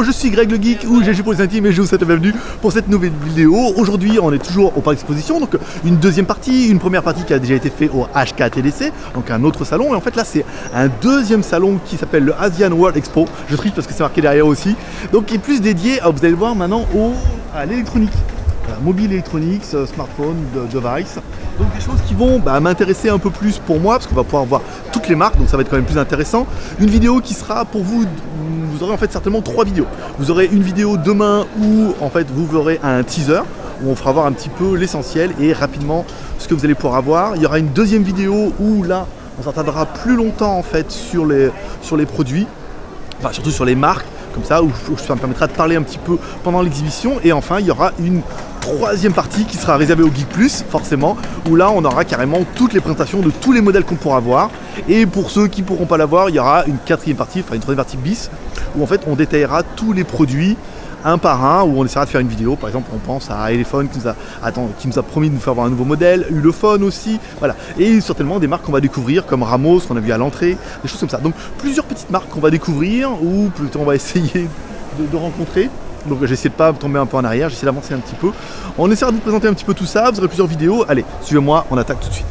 Je suis Greg le Geek ou GG pour les intimes et je vous souhaite la bienvenue pour cette nouvelle vidéo. Aujourd'hui, on est toujours au parc exposition, donc une deuxième partie, une première partie qui a déjà été faite au HKTDC, donc un autre salon. Et en fait, là, c'est un deuxième salon qui s'appelle le Asian World Expo. Je triche parce que c'est marqué derrière aussi. Donc, qui est plus dédié, vous allez le voir maintenant, au, à l'électronique. Mobile électronique, euh, smartphone, de- device. Donc des choses qui vont bah, m'intéresser un peu plus pour moi, parce qu'on va pouvoir voir toutes les marques, donc ça va être quand même plus intéressant. Une vidéo qui sera pour vous, vous aurez en fait certainement trois vidéos. Vous aurez une vidéo demain où en fait vous verrez un teaser, où on fera voir un petit peu l'essentiel et rapidement ce que vous allez pouvoir avoir. Il y aura une deuxième vidéo où là on s'attardera plus longtemps en fait sur les, sur les produits, enfin surtout sur les marques, comme ça, où, où ça me permettra de parler un petit peu pendant l'exhibition. Et enfin, il y aura une troisième partie qui sera réservée au Geek Plus, forcément, où là, on aura carrément toutes les présentations de tous les modèles qu'on pourra voir. Et pour ceux qui ne pourront pas l'avoir, il y aura une quatrième partie, enfin une troisième partie bis, où en fait, on détaillera tous les produits un par un, où on essaiera de faire une vidéo. Par exemple, on pense à Elephone qui nous a, attends, qui nous a promis de nous faire voir un nouveau modèle, Ulefone aussi, voilà. Et certainement des marques qu'on va découvrir, comme Ramos, qu'on a vu à l'entrée, des choses comme ça. Donc plusieurs petites marques qu'on va découvrir, ou plutôt on va essayer de, de rencontrer. Donc j'essaie de pas tomber un peu en arrière, j'essaie d'avancer un petit peu. On essaiera de vous présenter un petit peu tout ça, vous aurez plusieurs vidéos. Allez, suivez-moi, on attaque tout de suite.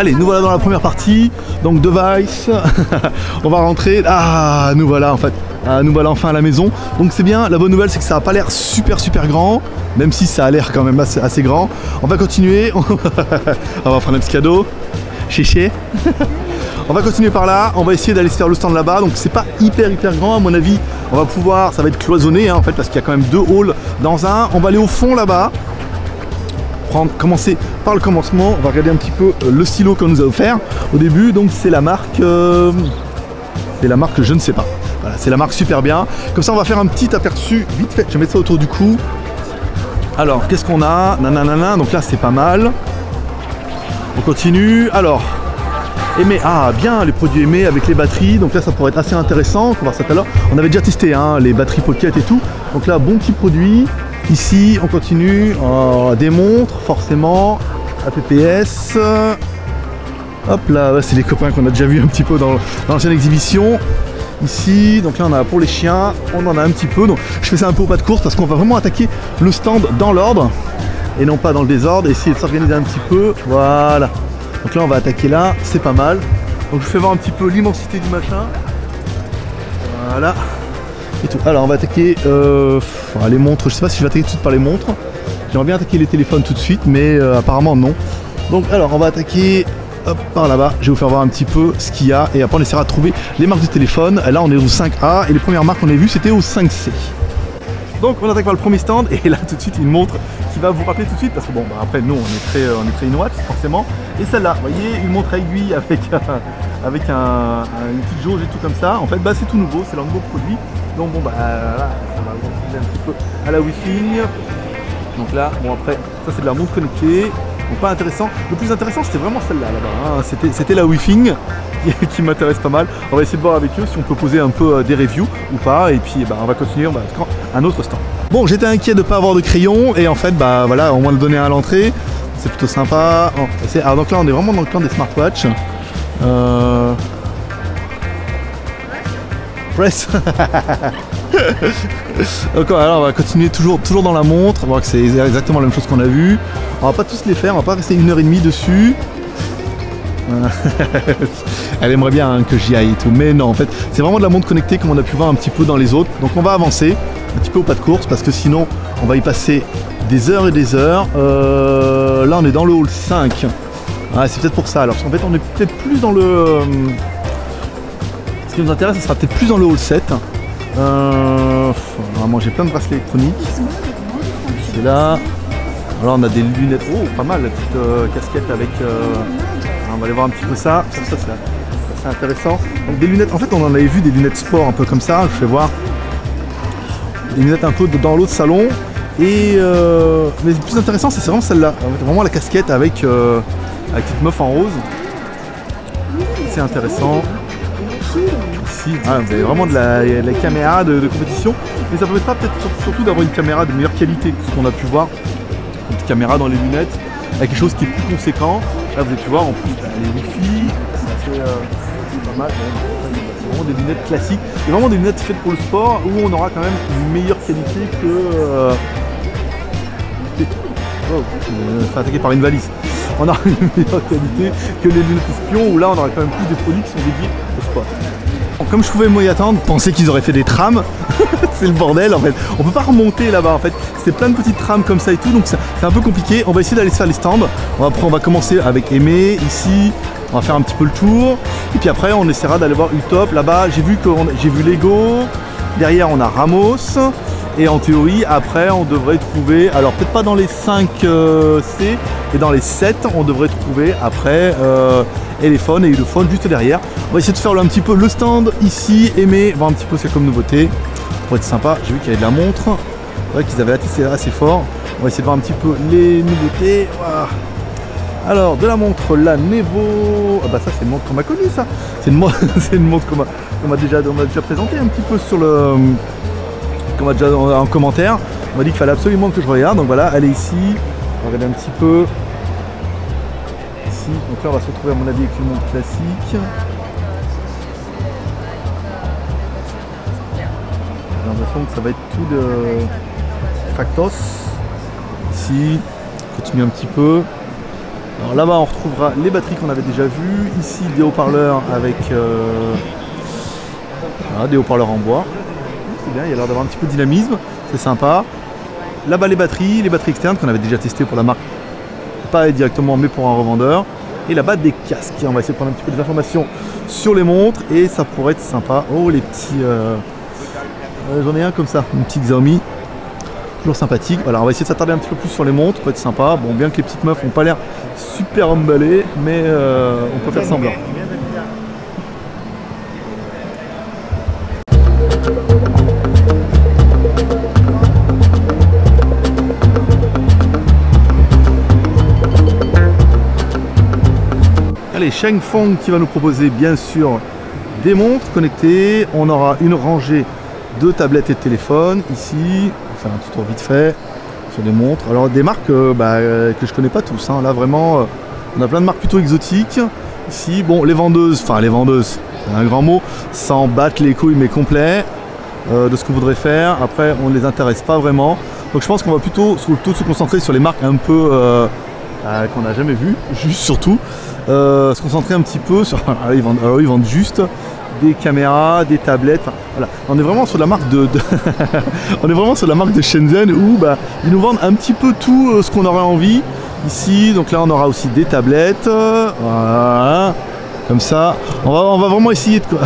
Allez, nous voilà dans la première partie, donc device, on va rentrer, ah nous voilà en fait, Ah, nous voilà enfin à la maison, donc c'est bien, la bonne nouvelle c'est que ça n'a pas l'air super super grand, même si ça a l'air quand même assez, assez grand, on va continuer, on va prendre un petit cadeau, chéché, on va continuer par là, on va essayer d'aller se faire le stand là-bas, donc c'est pas hyper hyper grand à mon avis, on va pouvoir, ça va être cloisonné hein, en fait parce qu'il y a quand même deux halls dans un, on va aller au fond là-bas, prendre, commencer par le commencement. On va regarder un petit peu euh, le stylo qu'on nous a offert au début. Donc c'est la marque, euh, c'est la marque je ne sais pas. Voilà, c'est la marque super bien. Comme ça, on va faire un petit aperçu vite fait. Je vais mettre ça autour du cou. Alors, qu'est-ce qu'on a? Nananana. Donc là, c'est pas mal. On continue. Alors, aimé. Ah, bien, les produits aimés avec les batteries. Donc là, ça pourrait être assez intéressant. On va ça tout à l'heure. On avait déjà testé hein, les batteries Pocket et tout. Donc là, bon petit produit. Ici, on continue. Oh, des montres, forcément. APPS. Hop là, c'est les copains qu'on a déjà vu un petit peu dans, dans l'ancienne exhibition. Ici, donc là on a pour les chiens, on en a un petit peu. Donc je fais ça un peu au pas de course parce qu'on va vraiment attaquer le stand dans l'ordre et non pas dans le désordre. Essayer de s'organiser un petit peu. Voilà. Donc là on va attaquer là, c'est pas mal. Donc je vous fais voir un petit peu l'immensité du machin. Voilà. Et tout. Alors on va attaquer euh, les montres. Je sais pas si je vais attaquer tout de suite par les montres. J'aimerais bien attaquer les téléphones tout de suite, mais euh, apparemment non. Donc alors on va attaquer par là-bas. Je vais vous faire voir un petit peu ce qu'il y a et après on essaiera de trouver les marques de téléphone. Là on est au 5A et les premières marques qu'on a vues c'était au 5C. Donc on attaque par le premier stand et là tout de suite une montre va vous rappeler tout de suite parce que bon bah, après nous on est très on est très forcément. Et celle-là vous voyez une montre à aiguille avec avec un, un- une petite jauge et tout comme ça. En fait bah c'est tout nouveau c'est leur nouveau produit. Donc bon bah ça va vous un petit peu à la wifi. Donc là bon après ça c'est de la montre connectée. Donc pas intéressant. Le plus intéressant c'était vraiment celle-là là-bas hein. c'était c'était la wi qui, m'intéresse pas mal. On va essayer de voir avec eux si on peut poser un peu euh, des reviews ou pas. Et puis bah, on va continuer on va un autre stand bon j'étais inquiet de pas avoir de crayon et en fait bah voilà on va le donner à l'entrée c'est plutôt sympa Oh, alors donc là on est vraiment dans le camp des smartwatches euh... Press alors on va continuer toujours, toujours dans la montre, voir que c'est exactement la même chose qu'on a vu. On va pas tous les faire, on va pas rester une heure et demie dessus. Elle aimerait bien hein, que j'y aille et tout, mais non en fait c'est vraiment de la montre connectée comme on a pu voir un petit peu dans les autres. Donc on va avancer un petit peu au pas de course parce que sinon on va y passer des heures et des heures. Euh, là on est dans le hall 5. Ah, c'est peut-être pour ça alors. En fait on est peut-être plus dans le... euh, ce qui nous intéresse, ce sera peut-être plus dans le hall 7. Euh, vraiment, j'ai plein de bracelets électroniques. C'est là. Alors, on a des lunettes. Oh, pas mal, la petite euh, casquette avec. On va aller voir un petit peu ça. Ça, ça, c'est intéressant. Donc, des lunettes. En fait, on en avait vu des lunettes sport un peu comme ça. Je vais voir. Des lunettes un peu dans l'autre salon. Et euh, mais le plus intéressant, c'est vraiment celle-là. Vraiment la casquette avec, euh, avec petite meuf en rose. C'est intéressant. Ici, ah, vous avez vraiment de la, caméra de, compétition. Mais ça permettra peut-être sur- surtout d'avoir une caméra de meilleure qualité que ce qu'on a pu voir. Une caméra dans les lunettes, avec quelque chose qui est plus conséquent. Là, vous pu voir en plus bah, les wifi, c'est euh, c'est pas mal. vraiment des lunettes classiques. Et vraiment des lunettes faites pour le sport où on aura quand même une meilleure qualité que... Euh... Oh, fait attaquer par une valise. On aura une meilleure qualité que les lunettes espions où là on aura quand même plus des produits qui sont dédiés au sport. Comme je pouvais m'y attendre, penser qu'ils auraient fait des trams, c'est le bordel en fait. On peut pas remonter là-bas en fait. C'est plein de petites trames comme ça et tout, donc c'est un peu compliqué. On va essayer d'aller se faire les stands. On va, on va commencer avec Aimé ici. On va faire un petit peu le tour. Et puis après, on essaiera d'aller voir Utop. Là-bas, j'ai vu, j'ai vu Lego. Derrière, on a Ramos. Et en théorie, après, on devrait trouver, alors peut-être pas dans les 5 euh, C, mais dans les 7, on devrait trouver après euh, Elephone et Ulophone juste derrière. On va essayer de faire un petit peu le stand ici, aimer, voir un petit peu ce qu'il y a comme nouveauté. Pour être sympa, j'ai vu qu'il y avait de la montre. C'est vrai qu'ils avaient assez fort. On va essayer de voir un petit peu les nouveautés. Alors, de la montre, la Nevo. Ah bah ça, c'est une montre qu'on m'a connue, ça. C'est une, une, montre qu'on m'a déjà, déjà présenté un petit peu sur le qu'on va déjà en, commentaire. On m'a dit qu'il fallait absolument que je regarde. Donc voilà, elle est ici. On va regarder un petit peu. Donc là, on va se retrouver à mon avis avec une montre classique. J'ai l'impression que ça va être tout de Factos. Ici, continue un petit peu. Alors là-bas, on retrouvera les batteries qu'on avait déjà vues. Ici, des haut-parleurs avec euh, des haut-parleurs en bois bien, il y a l'air d'avoir un petit peu de dynamisme, c'est sympa. Là-bas les batteries, les batteries externes qu'on avait déjà testées pour la marque, pas directement mais pour un revendeur. Et là-bas des casques, on va essayer de prendre un petit peu des informations sur les montres et ça pourrait être sympa. Oh les petits... Euh, euh, j'en ai un comme ça, une petite Xiaomi, toujours sympathique. Voilà, on va essayer de s'attarder un petit peu plus sur les montres, ça peut être sympa. Bon, bien que les petites meufs n'ont pas l'air super emballées, mais euh, on peut faire semblant. Allez, Fong qui va nous proposer bien sûr des montres connectées. On aura une rangée de tablettes et de téléphones ici. Faire un petit tour vite fait sur des montres. Alors des marques euh, bah, euh, que je connais pas tous. Hein. Là vraiment, euh, on a plein de marques plutôt exotiques. Ici, bon, les vendeuses, enfin les vendeuses, c'est un grand mot, sans battre les couilles mais complet de ce qu'on voudrait faire. Après, on ne les intéresse pas vraiment. Donc je pense qu'on va plutôt, plutôt se concentrer sur les marques un peu qu'on n'a jamais vues, juste surtout. Euh, se concentrer un petit peu sur. Alors ils, vendent, juste des caméras, des tablettes. voilà. On est vraiment sur la marque de, on est vraiment sur la marque de Shenzhen où bah, ils nous vendent un petit peu tout euh, ce qu'on aurait envie. Ici, donc là on aura aussi des tablettes. Voilà. Comme ça. On va, on va vraiment essayer de quoi.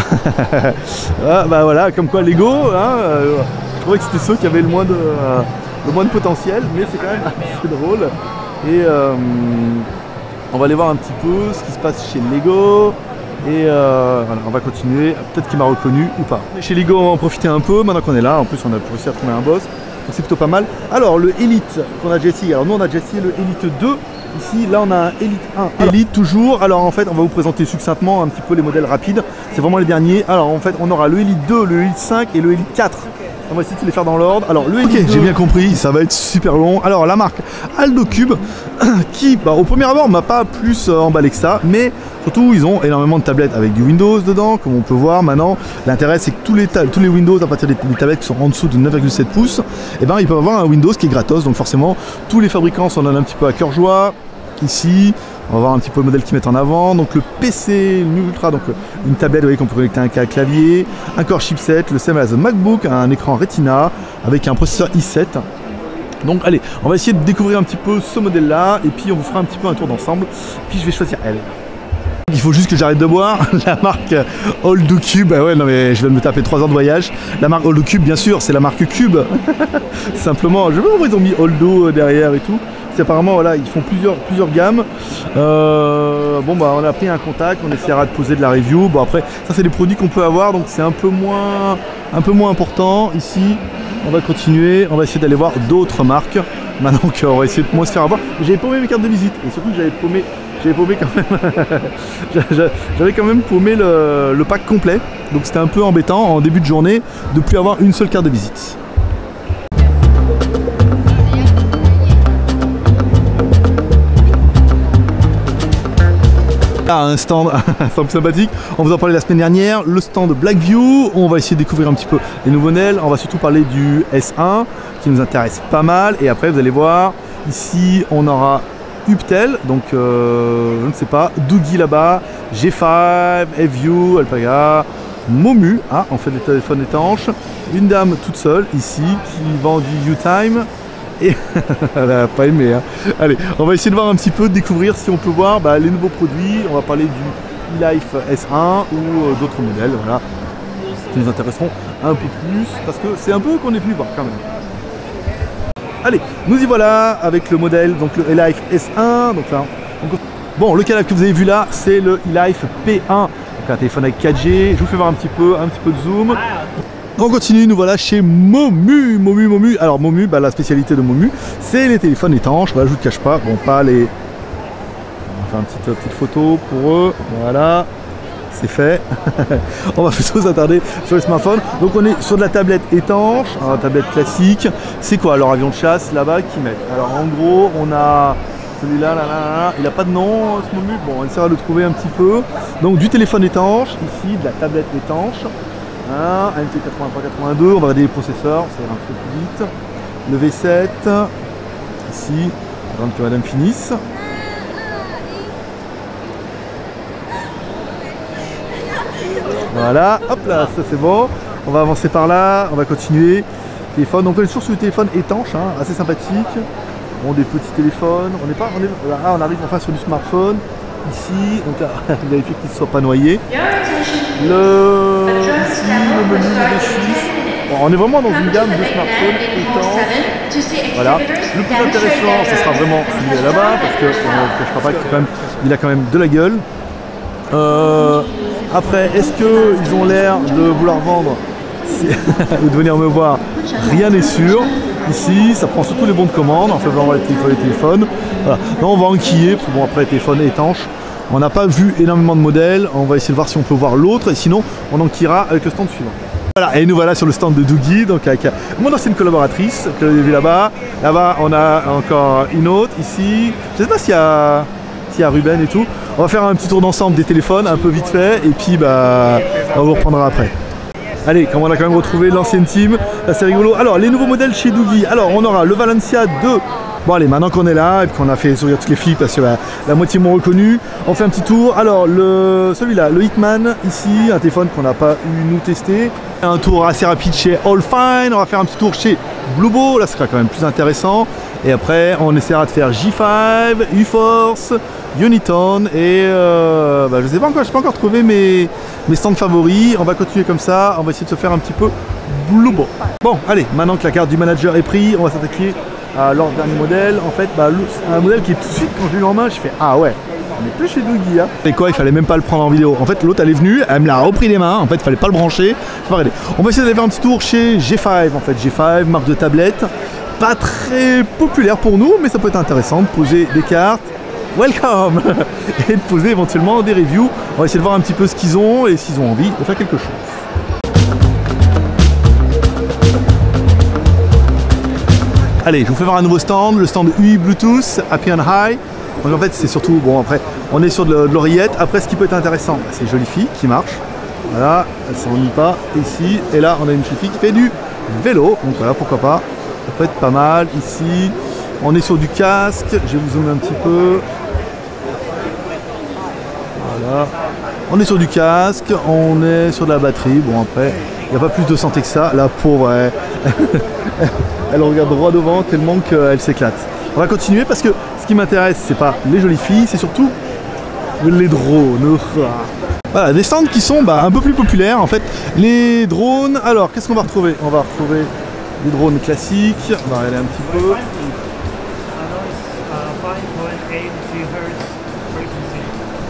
ah, bah voilà, comme quoi Lego, hein, euh, je trouvais que c'était ceux qui avaient le moins de, le moins de potentiel, mais c'est quand même assez drôle. Et on va aller voir un petit peu ce qui se passe chez Lego. Et euh, voilà, on va continuer. Peut-être qu'il m'a reconnu ou pas. Chez Lego, on va en profiter un peu. Maintenant qu'on est là, en plus, on a réussi à trouver un boss. Donc c'est plutôt pas mal. Alors, le Elite qu'on a déjà essayé. Alors, nous, on a déjà essayé le Elite 2. Ici, là, on a un Elite 1. Elite toujours. Alors, en fait, on va vous présenter succinctement un petit peu les modèles rapides. C'est vraiment les derniers. Alors, en fait, on aura le Elite 2, le Elite 5 et le Elite 4. On va essayer de les faire dans l'ordre. Alors le Ok, j'ai bien compris, ça va être super long. Alors la marque Aldo Cube, qui bah, au premier abord m'a pas plus euh, emballé que ça, mais surtout ils ont énormément de tablettes avec du Windows dedans, comme on peut voir maintenant. L'intérêt c'est que tous les, tous les Windows à partir des, tablettes qui sont en dessous de 9,7 pouces, et eh ben ils peuvent avoir un Windows qui est gratos, donc forcément tous les fabricants s'en donnent un petit peu à cœur joie. Ici, on va voir un petit peu le modèle qu'ils mettent en avant. Donc le PC, le Ultra, donc une tablette, vous voyez qu'on peut connecter un clavier, un core chipset, le Amazon MacBook, un écran Retina avec un processeur i7. Donc allez, on va essayer de découvrir un petit peu ce modèle là et puis on vous fera un petit peu un tour d'ensemble. Puis je vais choisir elle. Il faut juste que j'arrête de boire. La marque Old Cube, bah ouais, non mais je viens de me taper 3 heures de voyage. La marque Old Cube, bien sûr, c'est la marque Cube. Simplement, je sais pas ils ont mis Oldo derrière et tout apparemment voilà ils font plusieurs gammes. Euh, bon bah on a pris un contact on essaiera de poser de la review. Bon après ça c'est des produits qu'on peut avoir donc c'est un peu moins important. Ici on va continuer. On va essayer d'aller voir d'autres marques. Maintenant qu'on va essayer de moins se faire avoir. J'avais paumé mes cartes de visite. Et surtout j'avais paumé j'avais paumé quand même. J'avais paumé le, le pack complet. Donc c'était un peu embêtant en début de journée de plus avoir une seule carte de visite Ah, un stand, sympathique. On vous en parlait la semaine dernière. Le stand Blackview. On va essayer de découvrir un petit peu les nouveaux modèles. On va surtout parler du S1 qui nous intéresse pas mal. Et après, vous allez voir, ici, on aura Uptel, donc euh, je ne sais pas, Doogie là-bas, G5, FView, Alpaga, Momu, ah, on fait des téléphones étanches, une dame toute seule ici qui vend du U-Time elle n'a pas aimé. Hein. Allez, on va essayer de voir un petit peu, de découvrir si on peut voir bah, les nouveaux produits. On va parler du e-Life S1 ou euh, d'autres modèles, voilà, qui nous intéresseront un peu plus parce que c'est un peu qu'on est venu voir quand même. Allez, nous y voilà avec le modèle, donc le e-Life S1. Donc là, bon, le canal que vous avez vu là, c'est le e-Life P1, donc un téléphone avec 4G. Je vous fais voir un petit peu, un petit peu de zoom. On continue, nous voilà chez Momu, Momu, Momu. Alors Momu, bah, la spécialité de Momu, c'est les téléphones étanches. Voilà, je vous cache pas, bon pas les... On va faire une petite, euh, petite photo pour eux, voilà c'est fait. on va plutôt s'attarder sur les smartphones. Donc on est sur de la tablette étanche, une tablette classique. C'est quoi alors avion de chasse là-bas qui met Alors en gros on a celui-là, là, là, il n'a pas de nom ce moment. Bon on essaiera de le trouver un petit peu. Donc du téléphone étanche, ici de la tablette étanche. Hein, MT8382, on va regarder les processeurs, ça ira un peu plus vite. Le V7, ici, avant que madame finisse. Voilà, hop là, ça c'est bon. On va avancer par là, on va continuer. Téléphone, donc on est toujours sur le téléphone étanche, hein, assez sympathique. Bon, des petits téléphones. On n'est pas, on, arrive enfin sur du smartphone. Ici, donc vérifier qu'il ne soit pas noyé. Le, ici, le menu, le on est vraiment dans une gamme de smartphones étanches. Voilà. Le plus intéressant, ce sera vraiment celui là-bas, parce que je ne pas qu'il a quand même de la gueule. Euh, après, est-ce qu'ils ont l'air de vouloir vendre ou de venir me voir? Rien n'est sûr. Ici, ça prend surtout les bons de commande. En fait, on va les téléphones. Là, on va enquiller. Bon, après, les téléphones étanches. On n'a pas vu énormément de modèles. On va essayer de voir si on peut voir l'autre. Et sinon, on enquillera avec le stand suivant. Voilà, et nous voilà sur le stand de Doogie, donc avec mon ancienne collaboratrice que vous avez vu là-bas. Là-bas, on a encore une autre ici. Je ne sais pas s'il y a y a Ruben et tout. On va faire un petit tour d'ensemble des téléphones, un peu vite fait, et puis bah, on vous reprendra après. Allez, comme on a quand même retrouvé l'ancienne team, c'est rigolo. Alors, les nouveaux modèles chez Doogie. Alors, on aura le Valencia 2. Bon allez, maintenant qu'on est là et qu'on a fait sourire toutes les filles parce que bah, la moitié m'ont reconnu, on fait un petit tour. Alors, celui-là, le Hitman, ici, un téléphone qu'on n'a pas eu nous tester. Un tour assez rapide chez All Fine, on va faire un petit tour chez Bluebo, là ce sera quand même plus intéressant. Et après, on essaiera de faire J5, U-Force, Uniton et euh, bah, je sais pas encore, je n'ai pas encore trouvé mes, mes stands favoris. On va continuer comme ça, on va essayer de se faire un petit peu Bluebo. Bon, allez, maintenant que la carte du manager est prise, on va s'attaquer à leur dernier modèle. En fait, bah, un modèle qui est tout de suite, quand je l'ai en main, je fais Ah ouais, on est plus chez Dougie. Hein. Et quoi, il fallait même pas le prendre en vidéo. En fait, l'autre elle est venue, elle me l'a repris des mains. En fait, il fallait pas le brancher. On va essayer d'aller faire un petit tour chez G5. En fait, G5, marque de tablette. Pas très populaire pour nous, mais ça peut être intéressant de poser des cartes. Welcome Et de poser éventuellement des reviews. On va essayer de voir un petit peu ce qu'ils ont et s'ils ont envie de faire quelque chose. Allez, je vous fais voir un nouveau stand, le stand UI Bluetooth, Happy and High. Donc en fait, c'est surtout, bon après, on est sur de, l'oreillette. Après, ce qui peut être intéressant, bah, c'est jolie fille qui marche. Voilà, elle s'ennuie pas ici. Et là, on a une fille qui fait du vélo. Donc voilà, pourquoi pas. Ça peut être pas mal ici. On est sur du casque. Je vais vous zoomer un petit peu. Voilà. On est sur du casque, on est sur de la batterie. Bon après, il n'y a pas plus de santé que ça. La pauvre, elle, elle regarde droit devant tellement qu'elle s'éclate. On va continuer parce que ce qui m'intéresse, c'est pas les jolies filles, c'est surtout les drones. Voilà, des stands qui sont bah, un peu plus populaires en fait. Les drones, alors qu'est-ce qu'on va retrouver? On va retrouver des drones classiques, on va regarder un petit peu.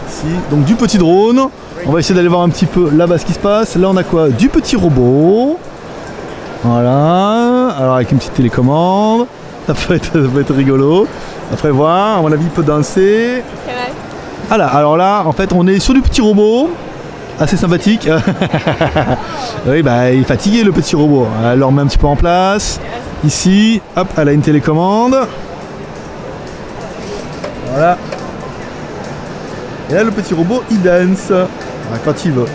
Ici, donc du petit drone. On va essayer d'aller voir un petit peu là-bas ce qui se passe. Là on a quoi? Du petit robot. Voilà, alors avec une petite télécommande. Ça peut être, rigolo. Après voir, à mon avis il peut danser. Voilà, alors là en fait on est sur du petit robot. Assez sympathique. oui bah il est fatigué le petit robot. Elle le remet un petit peu en place. Ici, hop, elle a une télécommande. Voilà. Et là, le petit robot, il dance. Ah, quand il veut.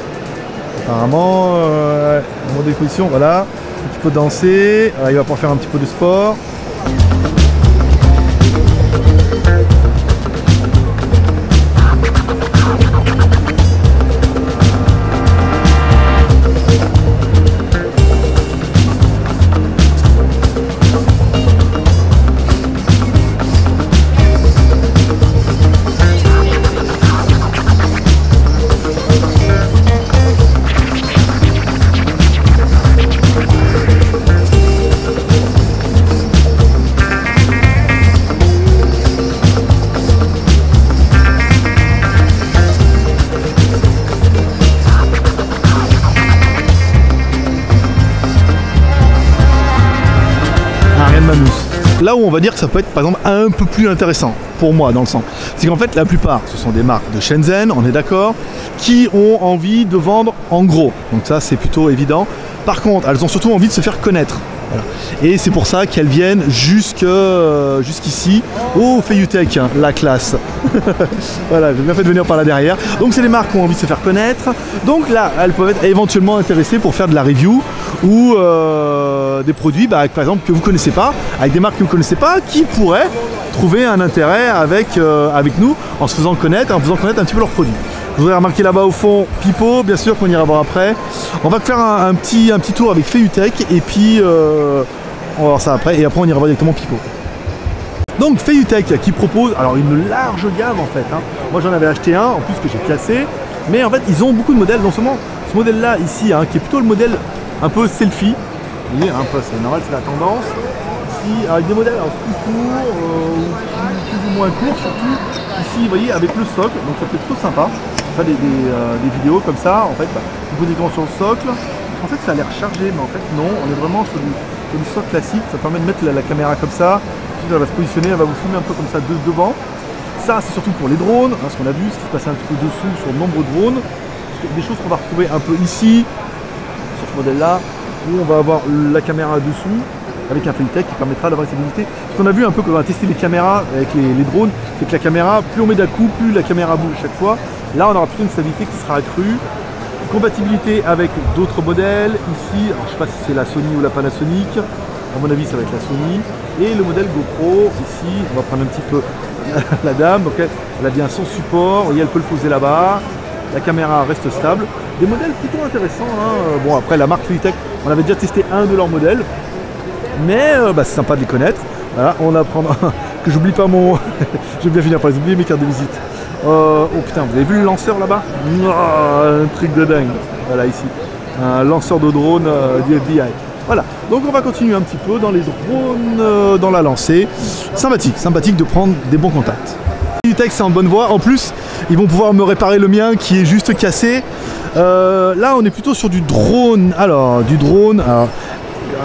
Apparemment, euh, mon disposition, voilà. Il peut danser. il va pouvoir faire un petit peu de sport. Là où on va dire que ça peut être par exemple un peu plus intéressant pour moi dans le sens, c'est qu'en fait la plupart ce sont des marques de Shenzhen, on est d'accord, qui ont envie de vendre en gros. Donc ça c'est plutôt évident. Par contre, elles ont surtout envie de se faire connaître. Et c'est pour ça qu'elles viennent euh, jusqu'ici. Oh, Fayutech, hein, la classe. voilà, j'ai bien fait de venir par là derrière. Donc c'est les marques qui ont envie de se faire connaître. Donc là, elles peuvent être éventuellement intéressées pour faire de la review ou euh, des produits, bah, par exemple, que vous connaissez pas, avec des marques que vous connaissez pas, qui pourraient trouver un intérêt avec, euh, avec nous en se faisant connaître, en faisant connaître un petit peu leurs produits. Vous avez remarqué là-bas au fond Pipo, bien sûr qu'on ira voir après. On va faire un, petit, un petit tour avec Feutech et puis euh, on va voir ça après et après on ira voir directement Pipo. Donc Feutech qui propose alors une large gamme en fait. Hein. Moi j'en avais acheté un en plus que j'ai classé. Mais en fait ils ont beaucoup de modèles, non seulement ce modèle là ici hein, qui est plutôt le modèle un peu selfie. Vous voyez, un peu c'est normal, c'est la tendance. Ici avec des modèles plus courts euh, ou plus, ou moins courts surtout. Ici vous voyez avec le socle, donc ça fait plutôt sympa des, euh, des, vidéos comme ça, en fait, vous posez sur le socle, en fait ça a l'air chargé, mais en fait non, on est vraiment sur du, socle classique, ça permet de mettre la, caméra comme ça, ensuite elle va se positionner, elle va vous filmer un peu comme ça de, devant. Ça c'est surtout pour les drones, hein, ce qu'on a vu, ce qui se passe un petit peu dessous sur de nombreux drones, des choses qu'on va retrouver un peu ici, ce modèle là, où on va avoir la caméra dessous, avec un Felitech qui permettra d'avoir cette visibilité. Ce qu'on a vu un peu quand on a testé les caméras avec les, drones, c'est que la caméra, plus on met d'un coup, plus la caméra bouge chaque fois. Là, on aura plutôt une stabilité qui sera accrue. Compatibilité avec d'autres modèles. Ici, je ne sais pas si c'est la Sony ou la Panasonic. À mon avis, ça va être la Sony. Et le modèle GoPro, ici, on va prendre un petit peu la dame. Donc elle a bien son support. Voyez, elle peut le poser là-bas. La caméra reste stable. Des modèles plutôt intéressants. Hein. Bon, après, la marque Fluitech, on avait déjà testé un de leurs modèles. Mais euh, bah, c'est sympa de les connaître. On apprend que j'oublie pas mon... je vais bien finir par les oublier mes cartes de visite. Euh, oh putain, vous avez vu le lanceur là-bas? Un truc de dingue. Voilà ici. Un lanceur de drone euh, du. Voilà, donc on va continuer un petit peu dans les drones, euh, dans la lancée. Sympathique, sympathique de prendre des bons contacts. Utech c'est en bonne voie. En plus, ils vont pouvoir me réparer le mien qui est juste cassé. là, on est plutôt sur du drone. Alors, du drone. Alors,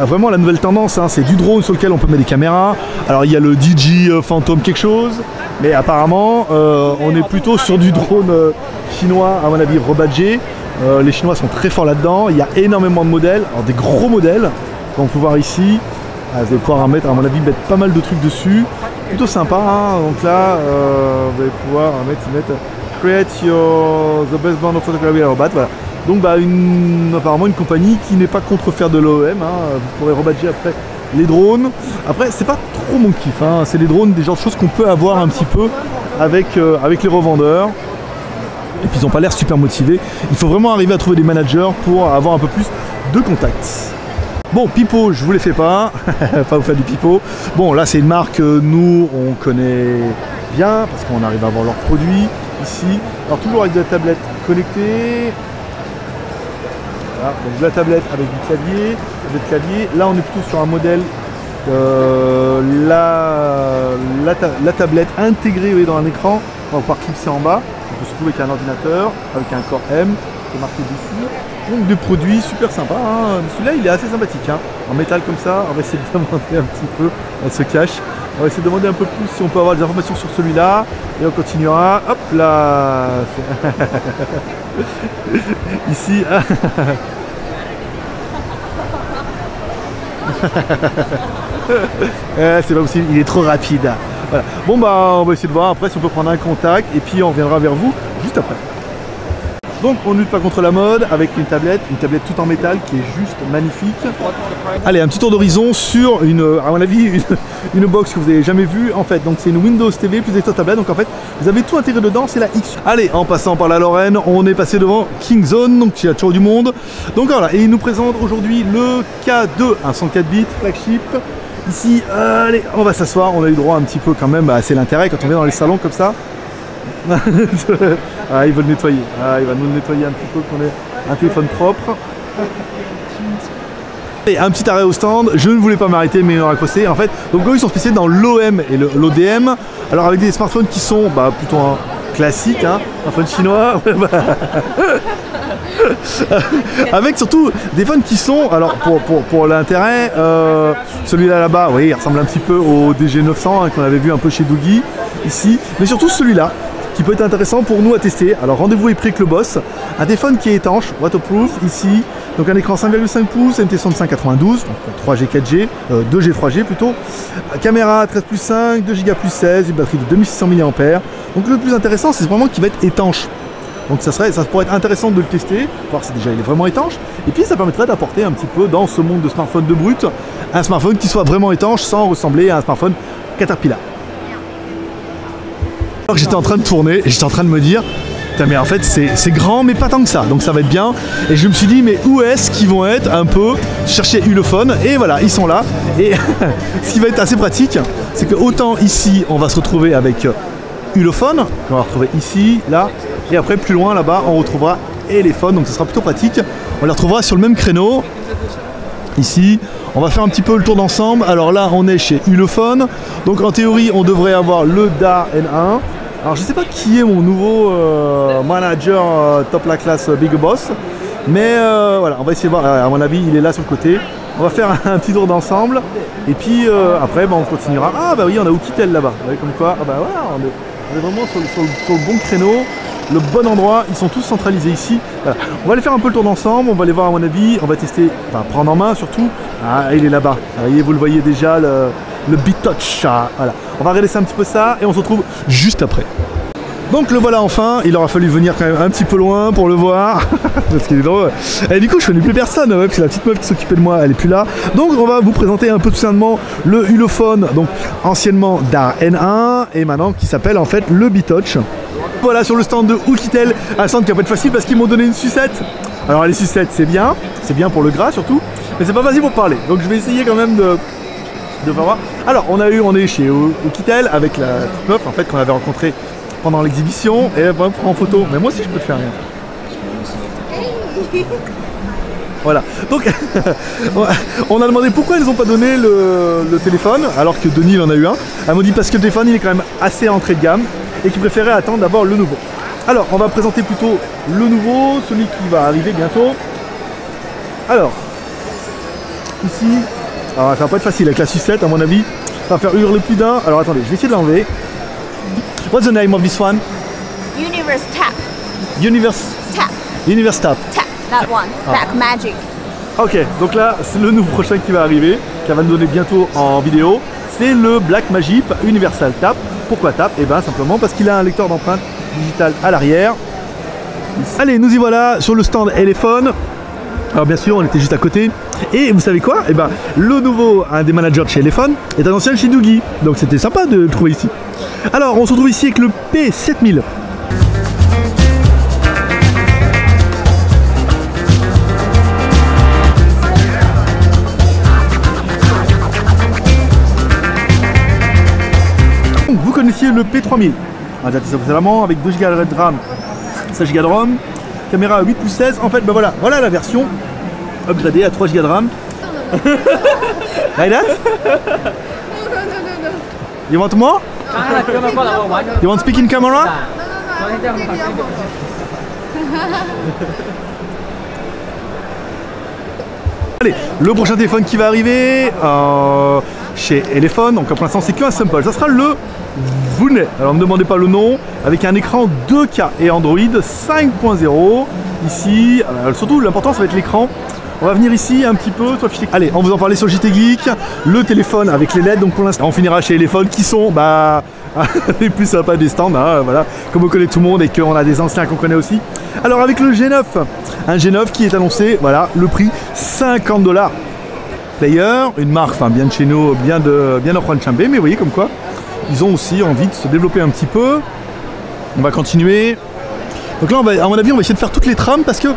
vraiment la nouvelle tendance, hein, c'est du drone sur lequel on peut mettre des caméras. Alors il y a le DJ Phantom quelque chose, mais apparemment, euh, on est plutôt sur du drone euh, chinois, à mon avis, rebadgé. Euh, les Chinois sont très forts là-dedans. Il y a énormément de modèles, alors des gros modèles, qu'on peut voir ici. Ah, vous allez pouvoir mettre, à mon avis, mettre pas mal de trucs dessus. Plutôt sympa, hein. donc là, vous allez pouvoir mettre, Create your the best band of photography robot. Voilà. Donc bah, apparemment une compagnie qui n'est pas contre faire de l'OEM. Hein. Vous pourrez rebadger après les drones. Après, c'est pas trop mon kiff. Hein. C'est les drones, des genres de choses qu'on peut avoir un petit peu avec, euh, avec les revendeurs. Et puis ils n'ont pas l'air super motivés. Il faut vraiment arriver à trouver des managers pour avoir un peu plus de contacts. Bon, Pipo, je vous les fais pas, pas vous faire du Pipo. Bon, là c'est une marque que nous on connaît bien parce qu'on arrive à voir leurs produits ici. Alors toujours avec de la tablette connectée, donc la tablette avec du clavier, clavier. Là on est plutôt sur un modèle euh, la, la, tablette intégrée dans un écran, on va pouvoir clipser en bas. On peut se trouver avec un ordinateur, avec un Core M, qui est marqué dessus. Donc des produits super sympas. Hein. Celui-là il est assez sympathique. Hein. En métal comme ça, on va essayer de demander un petit peu, on se cache. On va essayer de demander un peu plus si on peut avoir des informations sur celui-là. Et on continuera. Hop là Ici. Eh, c'est pas possible, il est trop rapide. Bon bah on va essayer de voir après si on peut prendre un contact et puis on viendra vers vous juste après. Donc on lutte pas contre la mode avec une tablette, une tablette tout en métal qui est juste magnifique. Allez, un petit tour d'horizon sur une, à mon avis, une, box que vous n'avez jamais vue en fait. Donc c'est une Windows TV plus des tablettes. Donc en fait, vous avez tout intégré dedans, c'est la X. Allez, en passant par la Lorraine, on est passé devant Kingzone, donc il y a toujours du monde. Donc voilà, et il nous présente aujourd'hui le K2, un 104 bits flagship. Ici, allez, on va s'asseoir, on a eu droit un petit peu quand même, bah, c'est l'intérêt quand on est dans les salons comme ça. ah, il veut le nettoyer. Ah, il va nous le nettoyer un petit peu qu'on ait un téléphone propre. Et un petit arrêt au stand, je ne voulais pas m'arrêter mais il aura cossé en fait. Donc eux ils sont spécialisés dans l'OM et l'ODM. Alors avec des smartphones qui sont bah, plutôt un classique, hein, smartphone chinois. avec surtout des phones qui sont, alors pour, pour, pour l'intérêt, euh, celui-là là-bas, oui, il ressemble un petit peu au DG900 hein, qu'on avait vu un peu chez Doogie ici, mais surtout celui-là qui peut être intéressant pour nous à tester. Alors rendez-vous est pris avec le boss. Un téléphone qui est étanche, waterproof ici. Donc un écran 5,5 pouces, MT65 92, 3G 4G, 2G 3G plutôt. Caméra 13 plus 5, 2 Go plus 16, une batterie de 2600 mAh. Donc le plus intéressant c'est vraiment qu'il va être étanche. Donc ça, serait, ça pourrait être intéressant de le tester, voir si déjà il est vraiment étanche. Et puis ça permettrait d'apporter un petit peu dans ce monde de smartphone de brut, un smartphone qui soit vraiment étanche sans ressembler à un smartphone Caterpillar. Alors j'étais en train de tourner et j'étais en train de me dire mais en fait c'est grand mais pas tant que ça. Donc ça va être bien. Et je me suis dit mais où est-ce qu'ils vont être un peu chercher Ulefone et voilà ils sont là. Et ce qui va être assez pratique c'est que autant ici on va se retrouver avec Ulefone qu'on va retrouver ici là et après plus loin là-bas on retrouvera Elephone donc ce sera plutôt pratique. On les retrouvera sur le même créneau. Ici on va faire un petit peu le tour d'ensemble. Alors là, on est chez Ulefone. Donc en théorie, on devrait avoir le DA N1. Alors je sais pas qui est mon nouveau euh, manager euh, top la classe euh, Big Boss. Mais voilà, on va essayer de voir. À mon avis, il est là sur le côté. On va faire un petit tour d'ensemble. Et puis après, bah, on continuera. Ah bah oui, on a Oukitel là-bas. Comme quoi, ah bah voilà, on est, vraiment sur le bon créneau le bon endroit, ils sont tous centralisés ici. On va aller faire un peu le tour d'ensemble, on va aller voir à mon avis, on va tester, enfin prendre en main surtout. Ah, il est là-bas, vous le voyez déjà, le, le. Ah, voilà. On va regarder un petit peu ça et on se retrouve juste après. Donc le voilà enfin, il aura fallu venir quand même un petit peu loin pour le voir, parce qu'il est drôle. Et du coup je connais plus personne, ouais, parce que la petite meuf qui s'occupait de moi, elle est plus là. Donc on va vous présenter un peu tout simplement le Ulefone, donc anciennement DAR N1, et maintenant qui s'appelle en fait le Touch. Voilà sur le stand de Oukitel, un stand qui va pas être facile parce qu'ils m'ont donné une sucette. Alors les sucettes c'est bien, c'est bien pour le gras surtout, mais c'est pas facile pour parler. Donc je vais essayer quand même de, de voir. Alors on a eu, on est chez Oukitel avec la meuf en fait qu'on avait rencontrée pendant l'exhibition et elle va prendre en photo. Mais moi aussi je peux te faire rien. Voilà. Donc, on a demandé pourquoi ils n'ont pas donné le, téléphone, alors que Denis en a eu un. Elle m'a dit parce que le téléphone, il est quand même assez entrée de gamme et qu'il préférait attendre d'abord le nouveau. Alors, on va présenter plutôt le nouveau, celui qui va arriver bientôt. Alors, ici, alors ça va pas être facile avec la sucette à mon avis. Ça va faire hurler plus d'un. Alors attendez, je vais essayer de l'enlever. What's the name of this one? Universe Tap. Universe Tap. Universe Tap. Tap. That one. Ah. Magic. Ok, donc là, c'est le nouveau prochain qui va arriver, qui va nous donner bientôt en vidéo. C'est le Black Magic Universal Tap. Pourquoi Tap Et bien simplement parce qu'il a un lecteur d'empreinte digitale à l'arrière. Allez, nous y voilà sur le stand Elephone. Alors bien sûr, on était juste à côté. Et vous savez quoi Eh ben, le nouveau, un des managers de chez Elephone, est un ancien chez Doogie. Donc c'était sympa de le trouver ici. Alors, on se retrouve ici avec le P7000. Le P3000. Ah, c'est vraiment avec 2 Go de RAM, 16 Go de ROM, caméra à 8 pouces 16. En fait, ben voilà, voilà la version upgradée à 3 Go de RAM. like that? You want more? You want speak in camera? Allez, le prochain téléphone qui va arriver euh, chez Elephone, donc pour l'instant c'est qu'un sample, ça sera le Vunet. Alors ne me demandez pas le nom, avec un écran 2K et Android 5.0. Ici, euh, surtout l'important ça va être l'écran. On va venir ici un petit peu, Allez, on vous en parlait sur JT Geek, le téléphone avec les LED, donc pour l'instant on finira chez Elephone qui sont bah les plus sympas des stands, hein, voilà, comme on connaît tout le monde et qu'on a des anciens qu'on connaît aussi. Alors avec le G9, un G9 qui est annoncé, voilà, le prix 50 dollars. Player, une marque, bien de chez nous, bien de bien de Chambé, mais vous voyez comme quoi, ils ont aussi envie de se développer un petit peu. On va continuer. Donc là, on va, à mon avis, on va essayer de faire toutes les trames parce que,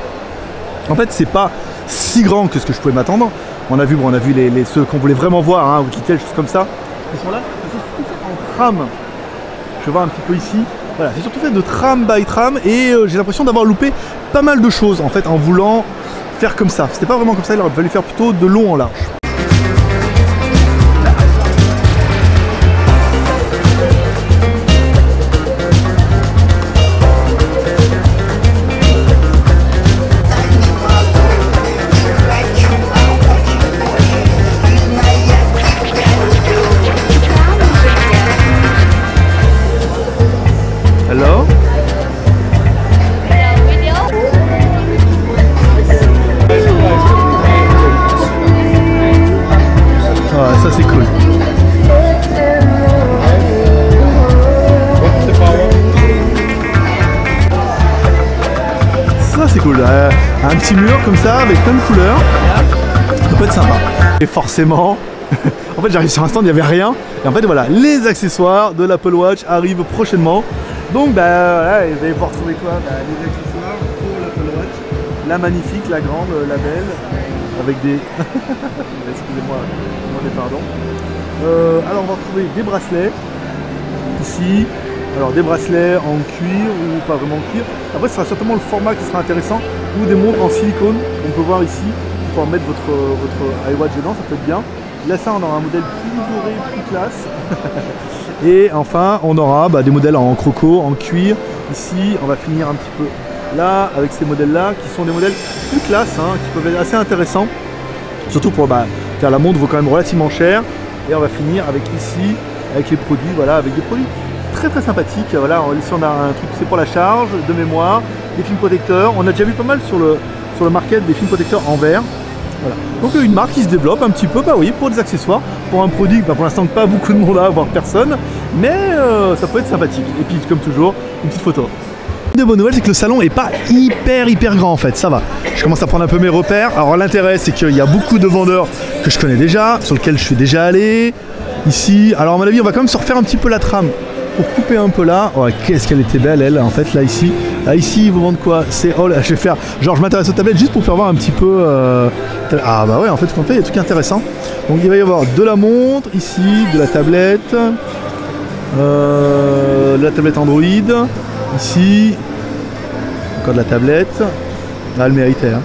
en fait, c'est pas si grand que ce que je pouvais m'attendre. On a vu, bon, on a vu les, les- ceux qu'on voulait vraiment voir, hein, Wikitel, choses comme ça. Ils sont là. en tram. Je vais voir un petit peu ici. Voilà, c'est surtout fait de tram by tram et euh, j'ai l'impression d'avoir loupé pas mal de choses en fait en voulant faire comme ça. C'était pas vraiment comme ça, il aurait fallu faire plutôt de long en large. Un petit mur comme ça avec plein de couleurs. Ça peut être sympa. Et forcément, en fait j'arrive sur un stand, il n'y avait rien. Et en fait voilà, les accessoires de l'Apple Watch arrivent prochainement. Donc bah vous allez pouvoir trouver quoi? Bah, Les accessoires pour l'Apple Watch. La magnifique, la grande, euh, la belle, avec des... Excusez-moi, demandez pardon. Euh, alors on va retrouver des bracelets ici. Alors des bracelets en cuir ou pas vraiment en cuir. Après ce sera certainement le format qui sera intéressant des montres en silicone qu'on peut voir ici pour pouvoir mettre votre, votre iWatch dedans, ça peut être bien. Là ça on aura un modèle plus doré, plus classe. Et enfin on aura bah, des modèles en croco, en cuir. Ici on va finir un petit peu là avec ces modèles là qui sont des modèles plus classe, hein, qui peuvent être assez intéressants. Surtout pour bah, car la montre vaut quand même relativement cher. Et on va finir avec ici, avec les produits, voilà, avec des produits très très sympathiques. Voilà, ici on a un truc, c'est pour la charge, de mémoire, des films protecteurs. On a déjà vu pas mal sur le, sur le market des films protecteurs en verre. Donc une marque qui se développe un petit peu, bah pour des accessoires, pour un produit, bah, pour l'instant pas beaucoup de monde à voire personne, mais euh, ça peut être sympathique. Et puis comme toujours, une petite photo. Une des bonnes nouvelles, c'est que le salon est pas hyper hyper grand en fait, ça va. Je commence à prendre un peu mes repères. Alors l'intérêt, c'est qu'il y a beaucoup de vendeurs que je connais déjà, sur lesquels je suis déjà allé. Ici, alors à mon avis, on va quand même se refaire un petit peu la trame pour couper un peu là. Oh, qu'est-ce qu'elle était belle, elle, en fait, là ici. Là ici, ils vous vendent quoi? C'est oh là, je vais faire. Genre, je m'intéresse aux tablettes juste pour faire voir un petit peu. euh, Ah bah ouais, en fait, ce qu'on fait, il y a des trucs intéressants. Donc il va y avoir de la montre ici, de la tablette, euh, de la tablette Android ici, encore de la tablette. Ah, elle méritait, hein.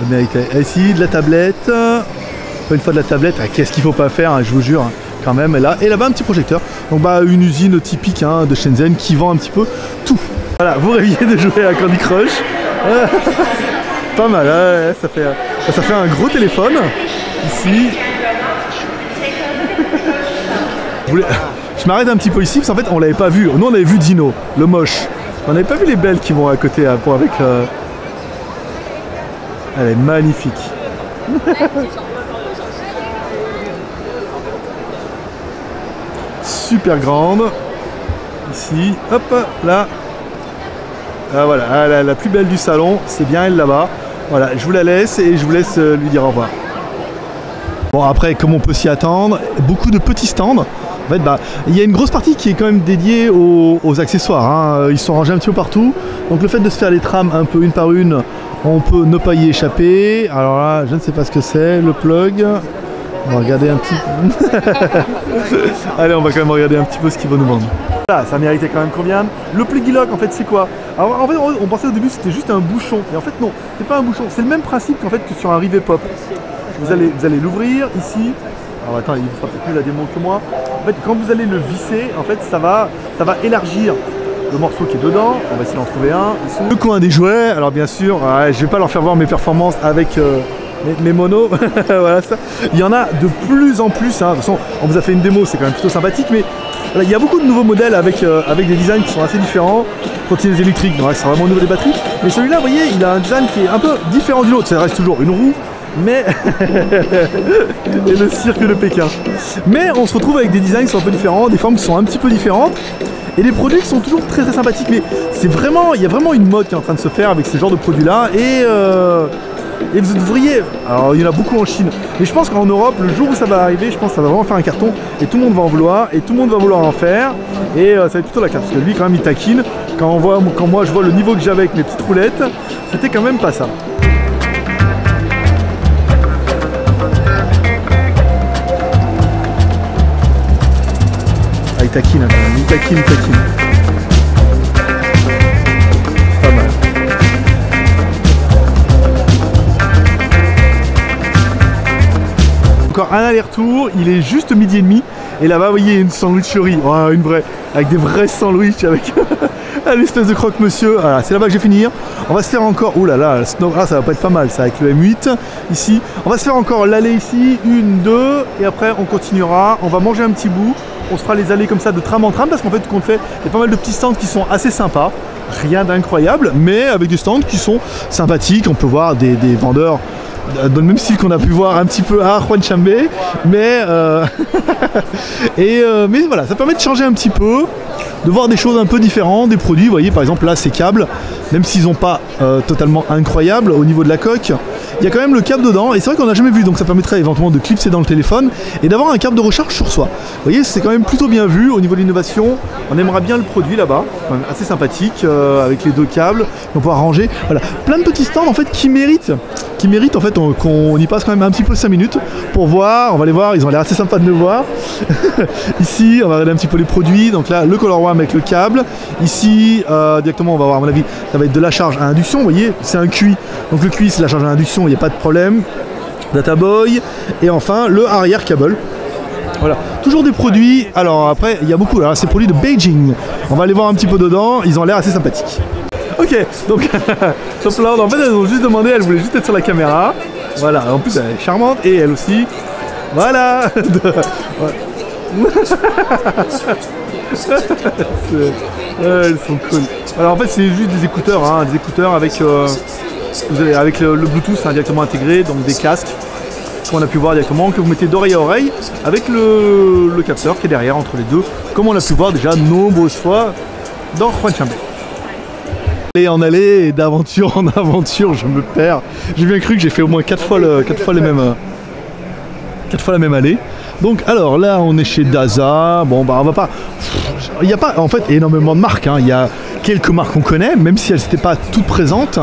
Elle méritait. Ici, de la tablette. Pas une fois de la tablette. Ah, Qu'est-ce qu'il faut pas faire, hein, je vous jure. hein, Quand même, et là, et là-bas un petit projecteur. Donc bah une usine typique hein, de Shenzhen qui vend un petit peu tout. Voilà, vous rêviez de jouer à Candy Crush. pas mal, ça fait, ça fait un gros téléphone ici. Je m'arrête un petit peu ici parce qu'en fait on l'avait pas vu. Nous on avait vu Dino, le moche. On n'avait pas vu les belles qui vont à côté pour avec. euh, Elle est magnifique. Super grande. Ici, hop, là. Ah, voilà, ah, la, plus belle du salon, c'est bien elle là-bas. Voilà, je vous la laisse et je vous laisse euh, lui dire au revoir. Bon après comme on peut s'y attendre, beaucoup de petits stands. En fait bah il y a une grosse partie qui est quand même dédiée aux, accessoires. hein. Ils sont rangés un petit peu partout. Donc le fait de se faire les trames un peu une par une, on peut ne pas y échapper. Alors là je ne sais pas ce que c'est, le plug. On va regarder un petit Allez on va quand même regarder un petit peu ce qu'il va nous vendre. Ça méritait quand même combien Le pluggy lock en fait c'est quoi en fait on, pensait au début c'était juste un bouchon. Et en fait non, c'est pas un bouchon, c'est le même principe qu'en fait que sur un rivet pop. Vous allez, vous allez l'ouvrir ici. Alors attends, il fera peut-être mieux la démo que moi. En fait, quand vous allez le visser, en fait, ça va, ça va élargir le morceau qui est dedans. On va essayer d'en trouver un. Le coin des jouets. Alors bien sûr, je vais pas leur faire voir mes performances avec euh, mes, mes monos. Il y en a de plus en plus. hein. De toute façon, on vous a fait une démo, c'est quand même plutôt sympathique, mais il y a beaucoup de nouveaux modèles avec, euh, avec des designs qui sont assez différents. Trottinettes électriques, donc ouais, c'est vraiment au niveau des batteries. Mais celui-là, vous voyez, il a un design qui est un peu différent du nôtre. Ça reste toujours une roue Mais et le cirque de Pékin. Mais on se retrouve avec des designs qui sont un peu différents, des formes qui sont un petit peu différentes. Et les produits qui sont toujours très très sympathiques. Mais c'est vraiment, il y a vraiment une mode qui est en train de se faire avec ce genre de produits là. Et euh, et vous devriez, alors il y en a beaucoup en Chine, mais je pense qu'en Europe, le jour où ça va arriver, je pense que ça va vraiment faire un carton et tout le monde va en vouloir et tout le monde va vouloir en faire et euh, ça va être plutôt la carte parce que lui quand même il taquine. Quand, on voit, quand moi je vois le niveau que j'avais avec mes petites roulettes, c'était quand même pas ça. Ah il taquine hein, il taquine, il taquine. Un aller-retour, il est juste midi et demi. Et là-bas, vous voyez, une sandwicherie, oh, une vraie, avec des vrais sandwichs, avec un espèce de croque-monsieur. Voilà, c'est là-bas que je vais finir. On va se faire encore, oh là là, snow... ah, ça va pas être pas mal, ça, avec le M8 ici. On va se faire encore l'aller ici, une, deux, et après on continuera. On va manger un petit bout. On se fera les allées comme ça de tram en tram parce qu'en fait, qu'on fait, il y a pas mal de petits stands qui sont assez sympas. Rien d'incroyable, mais avec des stands qui sont sympathiques. On peut voir des vendeurs dans le même style qu'on a pu voir un petit peu à Juan Chambé, mais euh, euh, mais voilà, ça permet de changer un petit peu, de voir des choses un peu différentes, des produits. Vous voyez, par exemple là, ces câbles, même s'ils n'ont pas euh, totalement incroyables au niveau de la coque, il y a quand même le câble dedans, et c'est vrai qu'on n'a jamais vu, donc ça permettrait éventuellement de clipser dans le téléphone et d'avoir un câble de recharge sur soi. Vous voyez, c'est quand même plutôt bien vu au niveau de l'innovation. On aimera bien le produit là-bas, assez sympathique euh, avec les deux câbles. On pouvoir ranger, voilà, plein de petits stands en fait qui méritent, qui méritent en fait on- qu'on y passe quand même un petit peu 5 minutes pour voir. On va les voir, ils ont l'air assez sympas de nous voir. Ici, on va regarder un petit peu les produits. Donc là, le Color One avec le câble. Ici, euh, directement, on va voir à mon avis, ça va être de la charge à induction. Vous voyez, c'est un QI. Donc le QI, c'est la charge à induction, a pas de problème. Data Boy. Et enfin, le arrière câble. Voilà, toujours des produits. Alors après, il y a beaucoup. Alors, ces produits de Beijing. On va aller voir un petit peu dedans. Ils ont l'air assez sympathiques. Ok, donc Top Lord, en fait, elles ont juste demandé, elles voulaient juste être sur la caméra. Voilà, en plus, elle est charmante et elle aussi. Voilà. Elles sont cool. Alors en fait, c'est juste des écouteurs, hein, des écouteurs avec, euh, vous avez, avec le, Bluetooth hein, directement intégré, donc des casques qu'on a pu voir directement, que vous mettez d'oreille à oreille, avec le, capteur qui est derrière entre les deux, comme on a pu voir déjà nombreuses fois dans Juan Chambé. Et en aller et d'aventure en aventure, je me perds. J'ai bien cru que j'ai fait au moins 4 fois, fois les mêmes, fois la même allée. Donc alors là on est chez Daza, bon bah on va pas... Il n'y a pas en fait énormément de marques, hein. il y a quelques marques qu'on connaît, même si elles n'étaient pas toutes présentes.